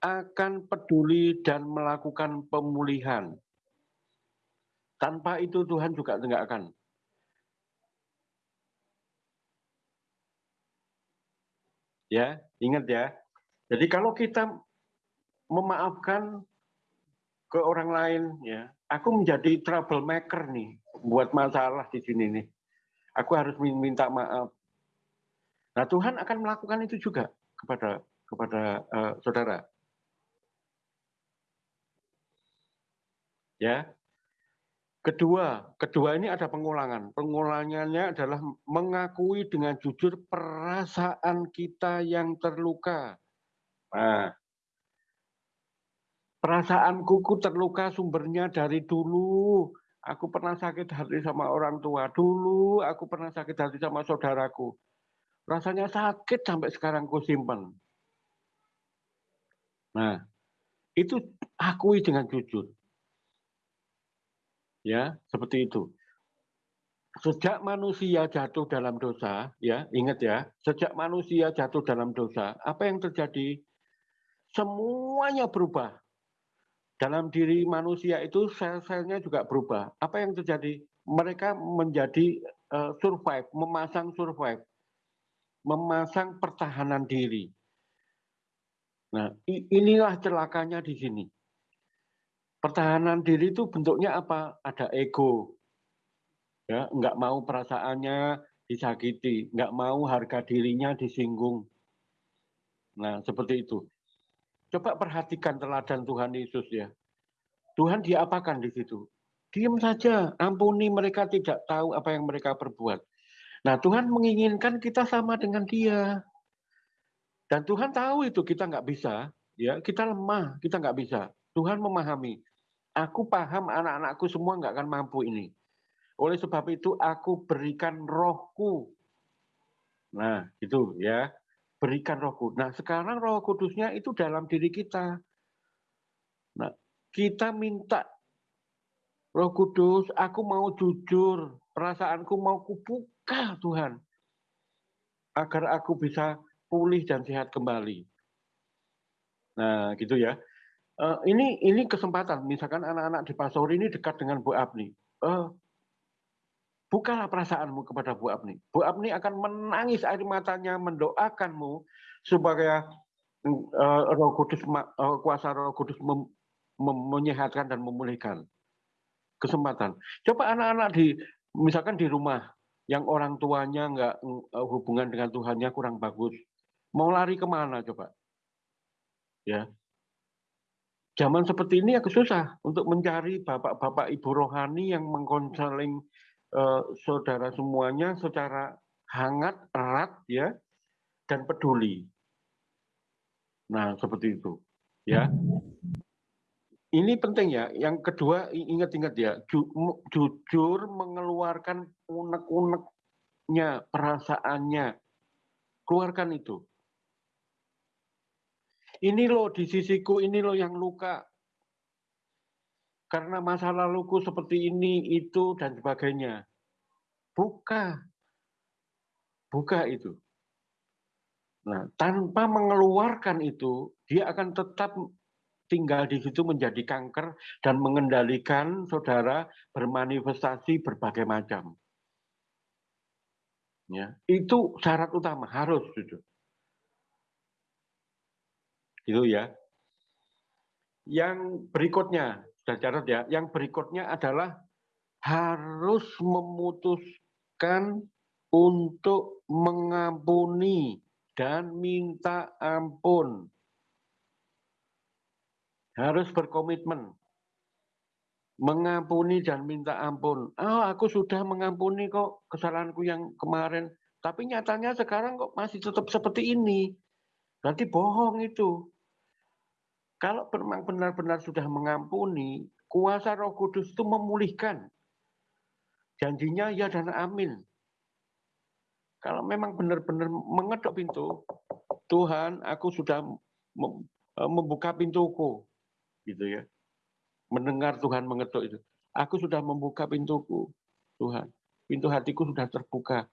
akan peduli dan melakukan pemulihan. Tanpa itu Tuhan juga tidak akan. Ya, ingat ya. Jadi kalau kita memaafkan ke orang lain, ya, aku menjadi troublemaker nih, buat masalah di sini nih aku harus minta maaf. Nah, Tuhan akan melakukan itu juga kepada kepada uh, saudara. Ya. Kedua, kedua ini ada pengulangan. Pengulangannya adalah mengakui dengan jujur perasaan kita yang terluka. Nah, perasaanku terluka sumbernya dari dulu Aku pernah sakit hati sama orang tua. Dulu aku pernah sakit hati sama saudaraku. Rasanya sakit sampai sekarang ku simpan. Nah, itu akui dengan jujur. Ya, seperti itu. Sejak manusia jatuh dalam dosa, ya, ingat ya, sejak manusia jatuh dalam dosa, apa yang terjadi? Semuanya berubah dalam diri manusia itu sel-selnya juga berubah. Apa yang terjadi? Mereka menjadi uh, survive, memasang survive, memasang pertahanan diri. Nah, inilah celakanya di sini. Pertahanan diri itu bentuknya apa? Ada ego, ya, nggak mau perasaannya disakiti, nggak mau harga dirinya disinggung. Nah, seperti itu. Coba perhatikan teladan Tuhan Yesus ya. Tuhan diapakan di situ? Diam saja, ampuni mereka tidak tahu apa yang mereka perbuat. Nah, Tuhan menginginkan kita sama dengan Dia. Dan Tuhan tahu itu kita nggak bisa, ya kita lemah, kita nggak bisa. Tuhan memahami. Aku paham anak-anakku semua nggak akan mampu ini. Oleh sebab itu aku berikan rohku. Nah, itu ya. Berikan rohku. Nah, sekarang roh kudusnya itu dalam diri kita. Nah, kita minta roh kudus, aku mau jujur. Perasaanku mau kubuka Tuhan. Agar aku bisa pulih dan sehat kembali. Nah, gitu ya. Uh, ini ini kesempatan. Misalkan anak-anak di Pasori ini dekat dengan Bu Abni. Uh, bukalah perasaanmu kepada Bu Abni. Bu Abni akan menangis air matanya mendoakanmu supaya uh, Roh Kudus uh, kuasa Roh Kudus mem, mem, menyehatkan dan memulihkan. Kesempatan. Coba anak-anak di misalkan di rumah yang orang tuanya nggak hubungan dengan Tuhannya kurang bagus, mau lari ke mana coba? Ya, zaman seperti ini aku susah untuk mencari bapak-bapak ibu rohani yang mengkonseling Eh, saudara semuanya secara hangat, erat, ya, dan peduli. Nah, seperti itu, ya. Ini penting ya. Yang kedua, ingat-ingat ya, ju jujur mengeluarkan unek-uneknya, perasaannya. Keluarkan itu. Ini loh di sisiku, ini loh yang luka karena masa laluku seperti ini, itu, dan sebagainya. Buka. Buka itu. Nah, tanpa mengeluarkan itu, dia akan tetap tinggal di situ menjadi kanker dan mengendalikan saudara bermanifestasi berbagai macam. Ya, itu syarat utama harus itu. Itu ya. Yang berikutnya, sudah catat ya. Yang berikutnya adalah harus memutuskan untuk mengampuni dan minta ampun. Harus berkomitmen. Mengampuni dan minta ampun. Oh, aku sudah mengampuni kok kesalahanku yang kemarin. Tapi nyatanya sekarang kok masih tetap seperti ini. Berarti bohong itu. Kalau memang benar-benar sudah mengampuni, kuasa Roh Kudus itu memulihkan. Janjinya ya dan amin. Kalau memang benar-benar mengetok pintu, Tuhan, aku sudah e, membuka pintuku, gitu ya. Mendengar Tuhan mengetuk itu. Aku sudah membuka pintuku, Tuhan. Pintu hatiku sudah terbuka.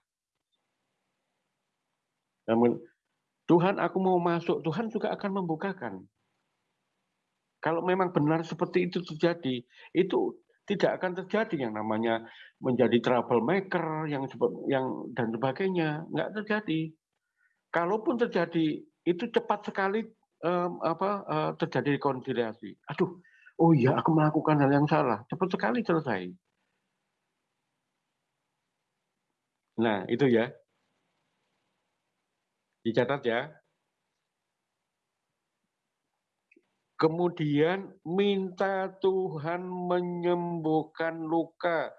Namun Tuhan, aku mau masuk. Tuhan juga akan membukakan. Kalau memang benar seperti itu terjadi, itu tidak akan terjadi yang namanya menjadi troublemaker yang yang dan sebagainya nggak terjadi. Kalaupun terjadi itu cepat sekali um, apa uh, terjadi rekonsiliasi. Aduh, oh iya aku melakukan hal yang salah, cepat sekali selesai. Nah itu ya, dicatat ya. Kemudian minta Tuhan menyembuhkan luka.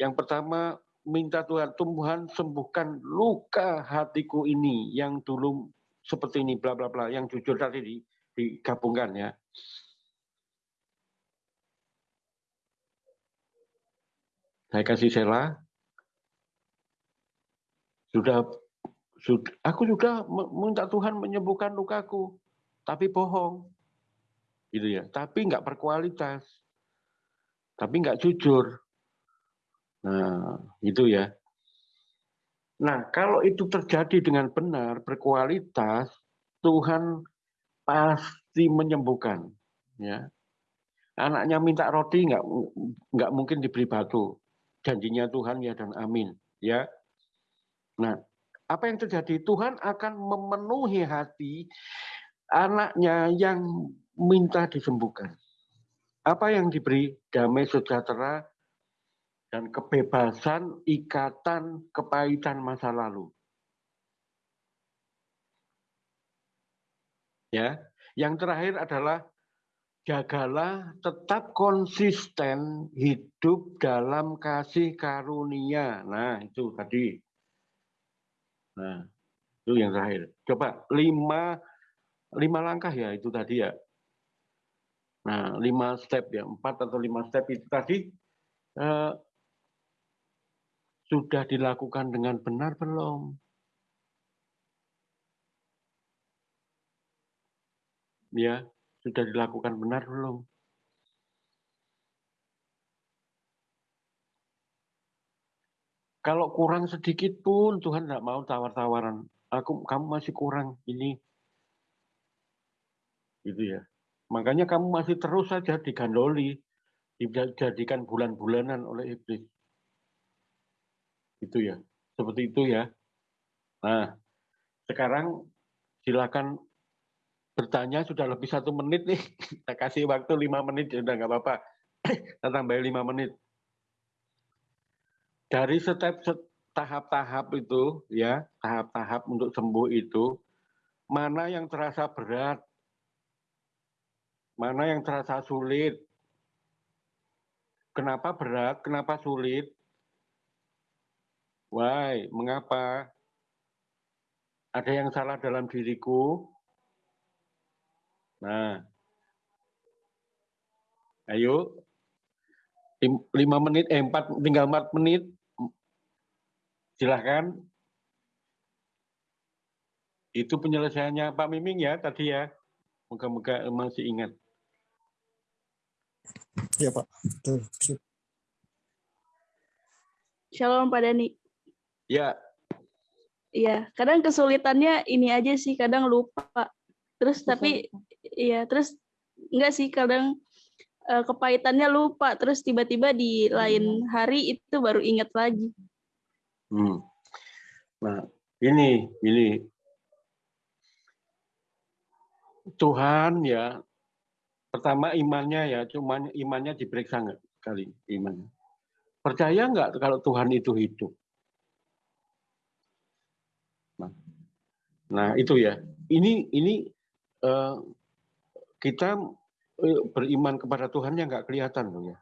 Yang pertama, minta Tuhan, Tuhan sembuhkan luka hatiku ini yang dulu seperti ini, bla bla bla, yang jujur tadi digabungkan ya. Saya kasih Sela. Sudah aku sudah minta Tuhan menyembuhkan lukaku tapi bohong. Gitu ya. Tapi nggak berkualitas. Tapi nggak jujur. Nah, itu ya. Nah, kalau itu terjadi dengan benar, berkualitas, Tuhan pasti menyembuhkan. Ya, anaknya minta roti nggak nggak mungkin diberi batu. Janjinya Tuhan ya dan amin. Ya. Nah, apa yang terjadi? Tuhan akan memenuhi hati anaknya yang minta disembuhkan. Apa yang diberi damai sejahtera dan kebebasan ikatan kepahitan masa lalu. Ya. Yang terakhir adalah jagalah tetap konsisten hidup dalam kasih karunia. Nah, itu tadi. Nah, itu yang terakhir. Coba lima lima langkah ya itu tadi ya. Nah, lima step ya, empat atau lima step itu tadi eh, sudah dilakukan dengan benar belum? Ya, sudah dilakukan benar belum? Kalau kurang sedikit pun Tuhan tidak mau tawar-tawaran. Aku, kamu masih kurang ini, gitu ya. Makanya kamu masih terus saja digandoli, dijadikan bulan-bulanan oleh iblis. Itu ya, seperti itu ya. Nah, sekarang silakan bertanya sudah lebih satu menit nih. <laughs> Saya kasih waktu lima menit ya udah nggak apa-apa. <clears throat> Kita tambahin lima menit. Dari setiap tahap-tahap itu ya, tahap-tahap untuk sembuh itu, mana yang terasa berat, mana yang terasa sulit. Kenapa berat? Kenapa sulit? Why? Mengapa? Ada yang salah dalam diriku? Nah, ayo, lima menit, eh empat, tinggal empat menit, silahkan. Itu penyelesaiannya Pak Miming ya tadi ya. Moga-moga masih ingat. Ya Pak. Shalom Pak Dani. Ya. Iya, kadang kesulitannya ini aja sih, kadang lupa. Terus tapi iya, terus enggak sih kadang uh, kepahitannya lupa, terus tiba-tiba di lain hari itu baru ingat lagi. Hmm. Nah, ini ini. Tuhan ya pertama imannya ya cuman imannya diperiksa nggak? Kali imannya. Percaya nggak kalau Tuhan itu hidup? Nah, nah itu ya. Ini ini uh, kita uh, beriman kepada Tuhan yang nggak kelihatan ya.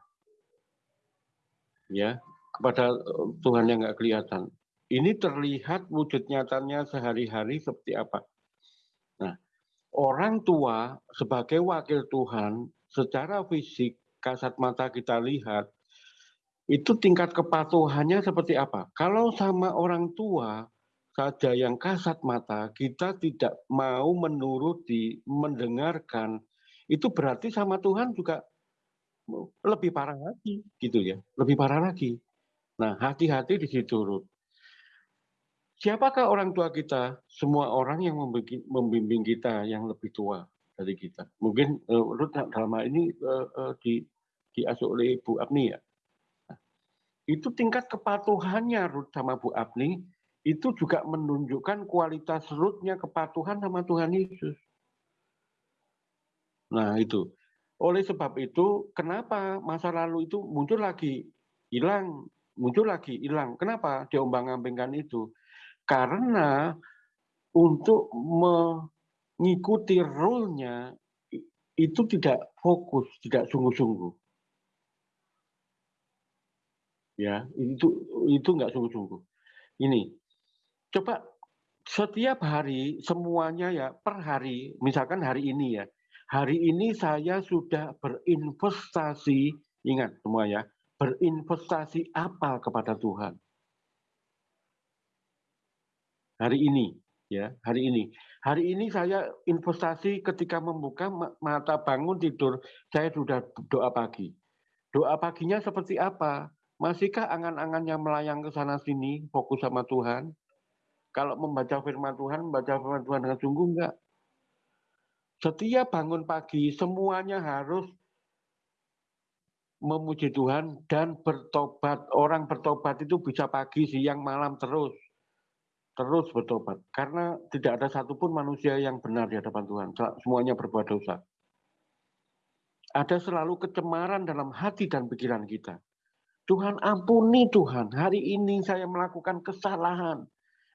Ya kepada eh, Tuhan yang nggak kelihatan. Ini terlihat wujud nyatanya sehari-hari seperti apa. Nah, orang tua sebagai wakil Tuhan secara fisik kasat mata kita lihat itu tingkat kepatuhannya seperti apa. Kalau sama orang tua saja yang kasat mata kita tidak mau menuruti, mendengarkan, itu berarti sama Tuhan juga lebih parah lagi gitu ya, lebih parah lagi. Nah, hati-hati di situ, Ruth. Siapakah orang tua kita? Semua orang yang membimbing kita yang lebih tua dari kita. Mungkin uh, Ruth dalam hal ini uh, uh, di, diasuh oleh Bu Abni ya. Nah, itu tingkat kepatuhannya Ruth sama Bu Abni itu juga menunjukkan kualitas Ruthnya kepatuhan sama Tuhan Yesus. Nah itu. Oleh sebab itu, kenapa masa lalu itu muncul lagi, hilang, muncul lagi hilang. Kenapa diombang-ambingkan itu? Karena untuk mengikuti rule-nya itu tidak fokus, tidak sungguh-sungguh. Ya, itu itu nggak sungguh-sungguh. Ini, coba setiap hari semuanya ya per hari, misalkan hari ini ya, hari ini saya sudah berinvestasi, ingat semua ya, berinvestasi apa kepada Tuhan? Hari ini, ya, hari ini. Hari ini saya investasi ketika membuka mata bangun tidur, saya sudah doa pagi. Doa paginya seperti apa? Masihkah angan-angannya melayang ke sana sini, fokus sama Tuhan? Kalau membaca firman Tuhan, membaca firman Tuhan dengan sungguh enggak? Setiap bangun pagi, semuanya harus memuji Tuhan dan bertobat. Orang bertobat itu bisa pagi, siang, malam terus. Terus bertobat. Karena tidak ada satupun manusia yang benar di hadapan Tuhan. Semuanya berbuat dosa. Ada selalu kecemaran dalam hati dan pikiran kita. Tuhan ampuni Tuhan, hari ini saya melakukan kesalahan.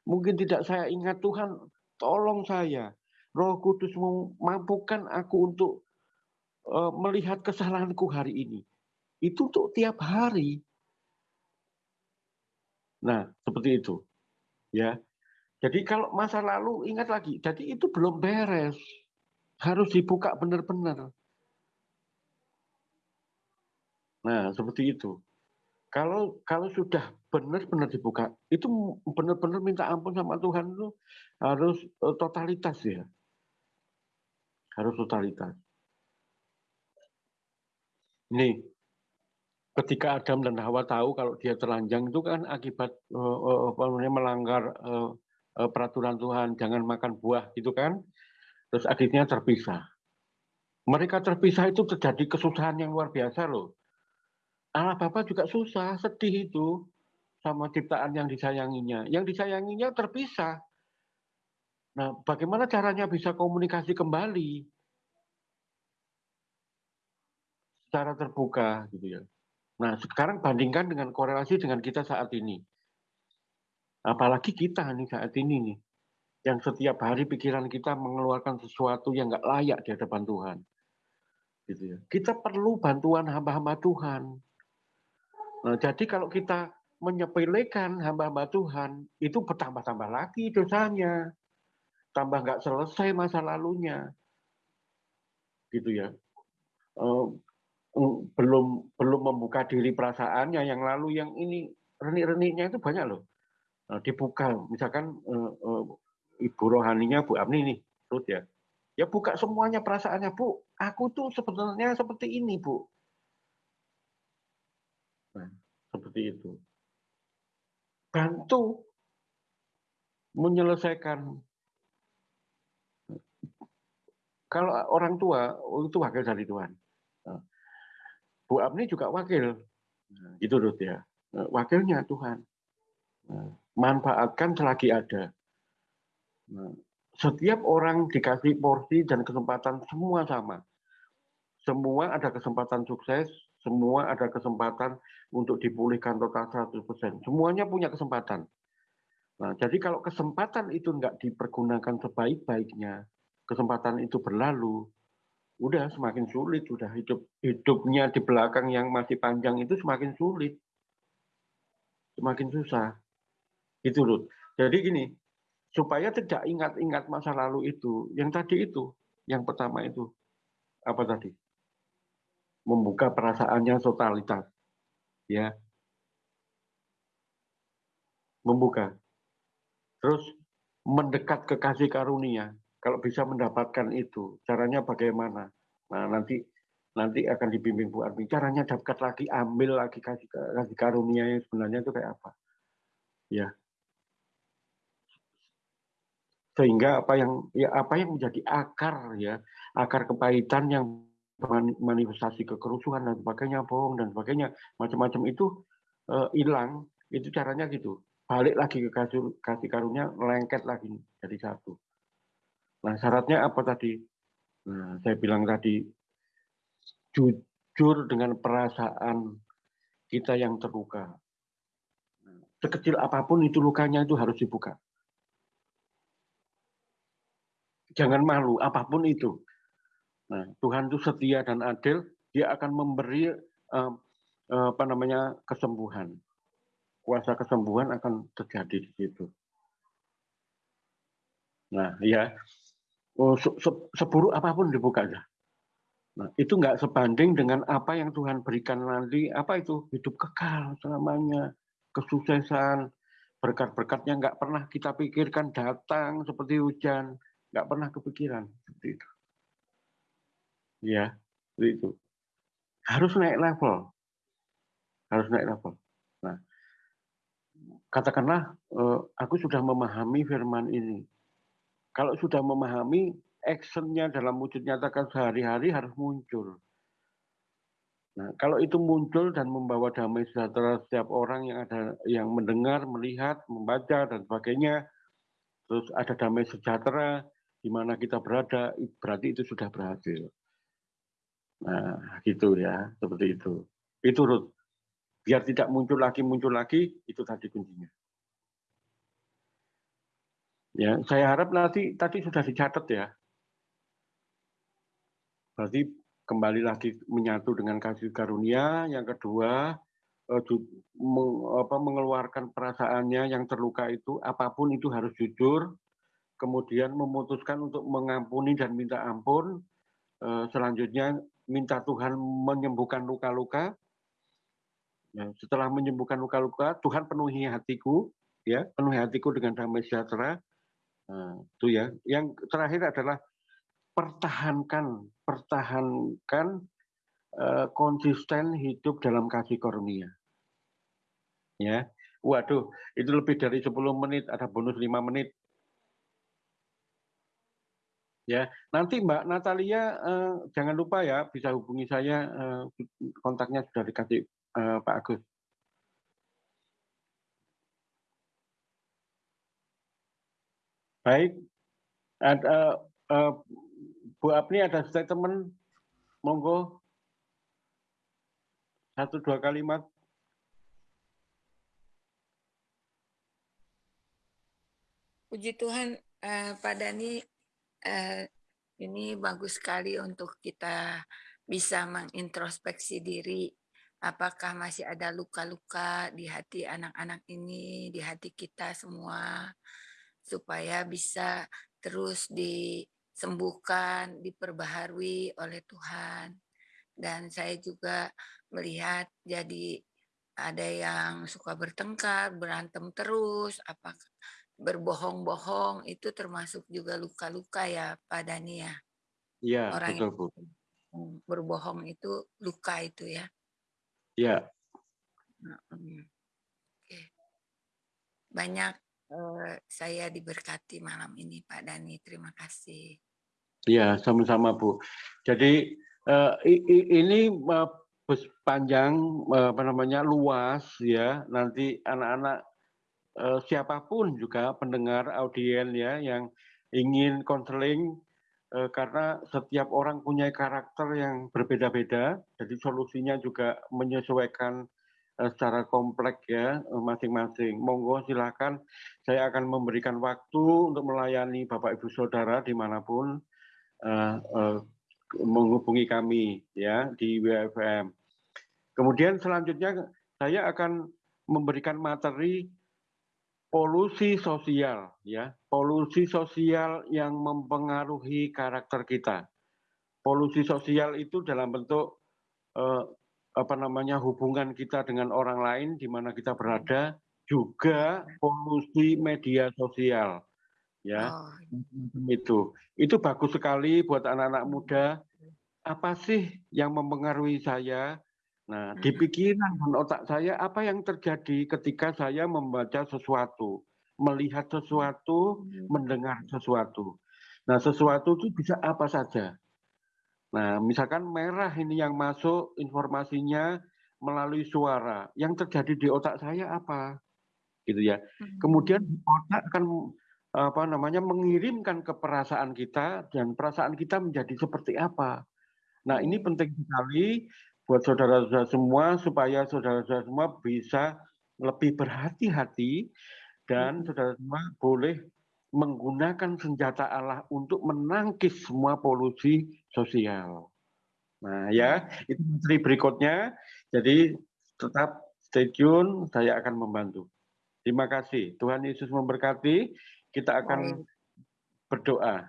Mungkin tidak saya ingat Tuhan, tolong saya. Roh Kudus memampukan aku untuk uh, melihat kesalahanku hari ini. Itu untuk tiap hari. Nah, seperti itu. Ya. Jadi kalau masa lalu ingat lagi, jadi itu belum beres. Harus dibuka benar-benar. Nah, seperti itu. Kalau kalau sudah benar-benar dibuka, itu benar-benar minta ampun sama Tuhan itu harus eh, totalitas ya. Harus totalitas. Ini ketika Adam dan Hawa tahu kalau dia telanjang itu kan akibat uh, namanya melanggar uh, uh, peraturan Tuhan, jangan makan buah gitu kan. Terus adiknya terpisah. Mereka terpisah itu terjadi kesusahan yang luar biasa loh Allah Bapa juga susah, sedih itu sama ciptaan yang disayanginya. Yang disayanginya terpisah. Nah, bagaimana caranya bisa komunikasi kembali? Secara terbuka gitu ya. Nah, sekarang bandingkan dengan korelasi dengan kita saat ini. Apalagi kita nih saat ini nih. Yang setiap hari pikiran kita mengeluarkan sesuatu yang nggak layak di hadapan Tuhan. Gitu ya. Kita perlu bantuan hamba-hamba Tuhan Nah, jadi kalau kita menyepelekan hamba-hamba Tuhan, itu bertambah-tambah lagi dosanya. Tambah nggak selesai masa lalunya. Gitu ya. Belum belum membuka diri perasaannya yang lalu yang ini renik-reniknya itu banyak loh. Nah, dibuka, misalkan uh, uh, ibu rohaninya Bu Amni nih, Ruth ya. Ya buka semuanya perasaannya, Bu. Aku tuh sebenarnya seperti ini, Bu. Nah, seperti itu. Bantu menyelesaikan. Kalau orang tua, oh, itu wakil dari Tuhan. Nah, Bu Abni juga wakil. Nah, itu Ruth ya. Nah, wakilnya Tuhan. Manfaatkan selagi ada. Setiap orang dikasih porsi dan kesempatan semua sama. Semua ada kesempatan sukses, semua ada kesempatan untuk dipulihkan total 100%. Semuanya punya kesempatan. Nah, jadi kalau kesempatan itu nggak dipergunakan sebaik-baiknya, kesempatan itu berlalu, udah semakin sulit, udah hidup hidupnya di belakang yang masih panjang itu semakin sulit, semakin susah. Itu loh. Jadi gini, supaya tidak ingat-ingat masa lalu itu, yang tadi itu, yang pertama itu, apa tadi? membuka perasaannya totalitas. Ya. Membuka. Terus mendekat ke kasih karunia. Kalau bisa mendapatkan itu, caranya bagaimana? Nah, nanti nanti akan dibimbing Bu Armi. Caranya dapat lagi, ambil lagi kasih, kasih karunia yang sebenarnya itu kayak apa? Ya. Sehingga apa yang ya apa yang menjadi akar ya, akar kepahitan yang manifestasi kekerusuhan dan sebagainya, bohong dan sebagainya, macam-macam itu eh, hilang, itu caranya gitu. Balik lagi ke kasih, kasih karunia, lengket lagi jadi satu. Nah syaratnya apa tadi? Nah, saya bilang tadi, jujur dengan perasaan kita yang terluka. Nah, sekecil apa pun itu lukanya itu harus dibuka. Jangan malu, apa pun itu Nah, Tuhan itu setia dan adil, dia akan memberi uh, uh, apa namanya kesembuhan. Kuasa kesembuhan akan terjadi di situ. Nah, ya oh, se se seburuk apa pun dibuka aja. Nah, itu nggak sebanding dengan apa yang Tuhan berikan nanti. Apa itu? Hidup kekal selamanya, kesuksesan, berkat-berkatnya nggak pernah kita pikirkan datang seperti hujan, nggak pernah kepikiran seperti itu. Ya itu. Harus naik level. Harus naik level. Nah katakanlah eh, aku sudah memahami firman ini kalau sudah memahami actionnya dalam wujud nyatakan sehari-hari harus muncul Nah, kalau itu muncul dan membawa damai sejahtera setiap orang yang ada yang mendengar, melihat, membaca dan sebagainya, terus ada damai sejahtera di mana kita berada, berarti itu sudah berhasil. Nah, gitu ya, seperti itu. Itu Ruth. Biar tidak muncul lagi, muncul lagi, itu tadi kuncinya. Ya, saya harap nanti tadi sudah dicatat ya. berarti kembali lagi menyatu dengan kasih karunia. Yang kedua, eh, mengeluarkan perasaannya yang terluka itu, apa pun itu harus jujur. Kemudian memutuskan untuk mengampuni dan minta ampun. Eh, selanjutnya minta Tuhan menyembuhkan luka-luka. Ya, setelah menyembuhkan luka-luka, Tuhan penuhi hatiku, ya, penuhi hatiku dengan damai sejahtera. Nah, itu ya. Yang terakhir adalah pertahankan, pertahankan uh, konsisten hidup dalam kasih karunia. Ya, waduh, itu lebih dari 10 menit, ada bonus 5 menit. Ya, nanti Mbak Natalia uh, jangan lupa ya bisa hubungi saya, uh, kontaknya sudah dikasih uh, Pak Agus. Baik, ada uh, Bu Apni ada statement, monggo. Satu dua kalimat. Puji Tuhan, uh, Pak Dani, uh, ini bagus sekali untuk kita bisa mengintrospeksi diri. Apakah masih ada luka-luka di hati anak-anak ini, di hati kita semua, supaya bisa terus disembuhkan, diperbaharui oleh Tuhan. Dan saya juga melihat jadi ada yang suka bertengkar, berantem terus, apa berbohong-bohong itu termasuk juga luka-luka ya Pak Dani ya. Iya, betul Bu. Berbohong itu luka itu ya. Ya. Oke. Banyak uh, saya diberkati malam ini Pak Dani. Terima kasih. Ya, sama-sama Bu. Jadi uh, ini uh, panjang apa namanya luas ya. Nanti anak-anak siapa pun juga pendengar audien ya yang ingin konseling Eh, karena setiap orang punya karakter yang berbeda-beda, jadi solusinya juga menyesuaikan eh, secara kompleks ya eh, masing-masing. Monggo silakan, saya akan memberikan waktu untuk melayani Bapak Ibu Saudara di mana pun uh, uh, menghubungi kami ya di WFM. Kemudian selanjutnya saya akan memberikan materi polusi sosial ya polusi sosial yang mempengaruhi karakter kita polusi sosial itu dalam bentuk eh, apa namanya hubungan kita dengan orang lain di mana kita berada juga polusi media sosial ya oh. itu itu bagus sekali buat anak-anak muda apa sih yang mempengaruhi saya Nah, di pikiran dan otak saya apa yang terjadi ketika saya membaca sesuatu, melihat sesuatu, mendengar sesuatu. Nah, sesuatu itu bisa apa saja. Nah, misalkan merah ini yang masuk informasinya melalui suara. Yang terjadi di otak saya apa? Gitu ya. Kemudian otak akan apa namanya mengirimkan ke perasaan kita dan perasaan kita menjadi seperti apa. Nah, ini penting sekali buat saudara-saudara semua supaya saudara-saudara semua bisa lebih berhati-hati dan hmm. saudara semua boleh menggunakan senjata Allah untuk menangkis semua polusi sosial. Nah ya, itu materi berikutnya. Jadi tetap stay tune, saya akan membantu. Terima kasih. Tuhan Yesus memberkati. Kita akan berdoa.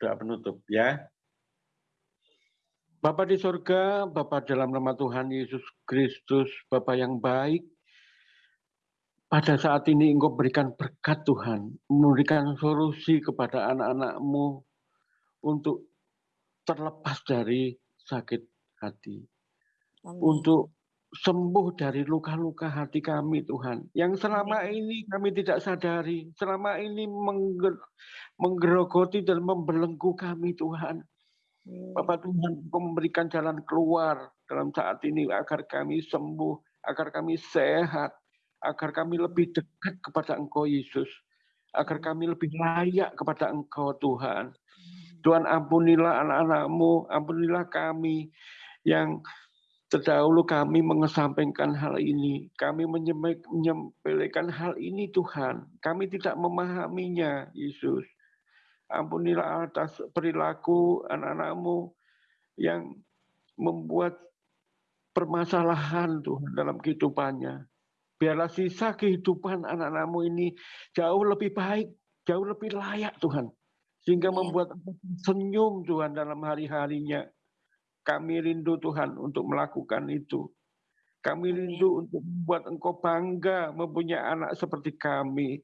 Doa penutup ya. Bapak di surga, Bapak dalam nama Tuhan Yesus Kristus, Bapak yang baik, pada saat ini Engkau berikan berkat Tuhan, memberikan solusi kepada anak-anakmu untuk terlepas dari sakit hati. Amin. Untuk sembuh dari luka-luka hati kami Tuhan. Yang selama ini kami tidak sadari, selama ini menggerogoti dan membelenggu kami Tuhan. Hmm. Bapak Tuhan memberikan jalan keluar dalam saat ini agar kami sembuh, agar kami sehat, agar kami lebih dekat kepada Engkau Yesus, agar kami lebih layak kepada Engkau Tuhan. Tuhan ampunilah anak-anakmu, ampunilah kami yang terdahulu kami mengesampingkan hal ini. Kami menyempelekan hal ini Tuhan. Kami tidak memahaminya Yesus. Ampunilah atas perilaku anak-anakmu yang membuat permasalahan Tuhan dalam kehidupannya. Biarlah sisa kehidupan anak-anakmu ini jauh lebih baik, jauh lebih layak Tuhan. Sehingga membuat senyum Tuhan dalam hari-harinya. Kami rindu Tuhan untuk melakukan itu. Kami rindu untuk membuat Engkau bangga mempunyai anak seperti kami.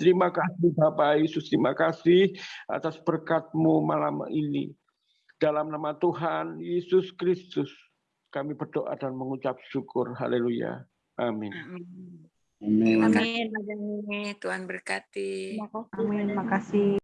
Terima kasih Bapak Yesus, terima kasih atas berkat-Mu malam ini. Dalam nama Tuhan Yesus Kristus, kami berdoa dan mengucap syukur. Haleluya. Amin. Amin. Terima kasih, Tuhan berkati. Amin. Terima kasih.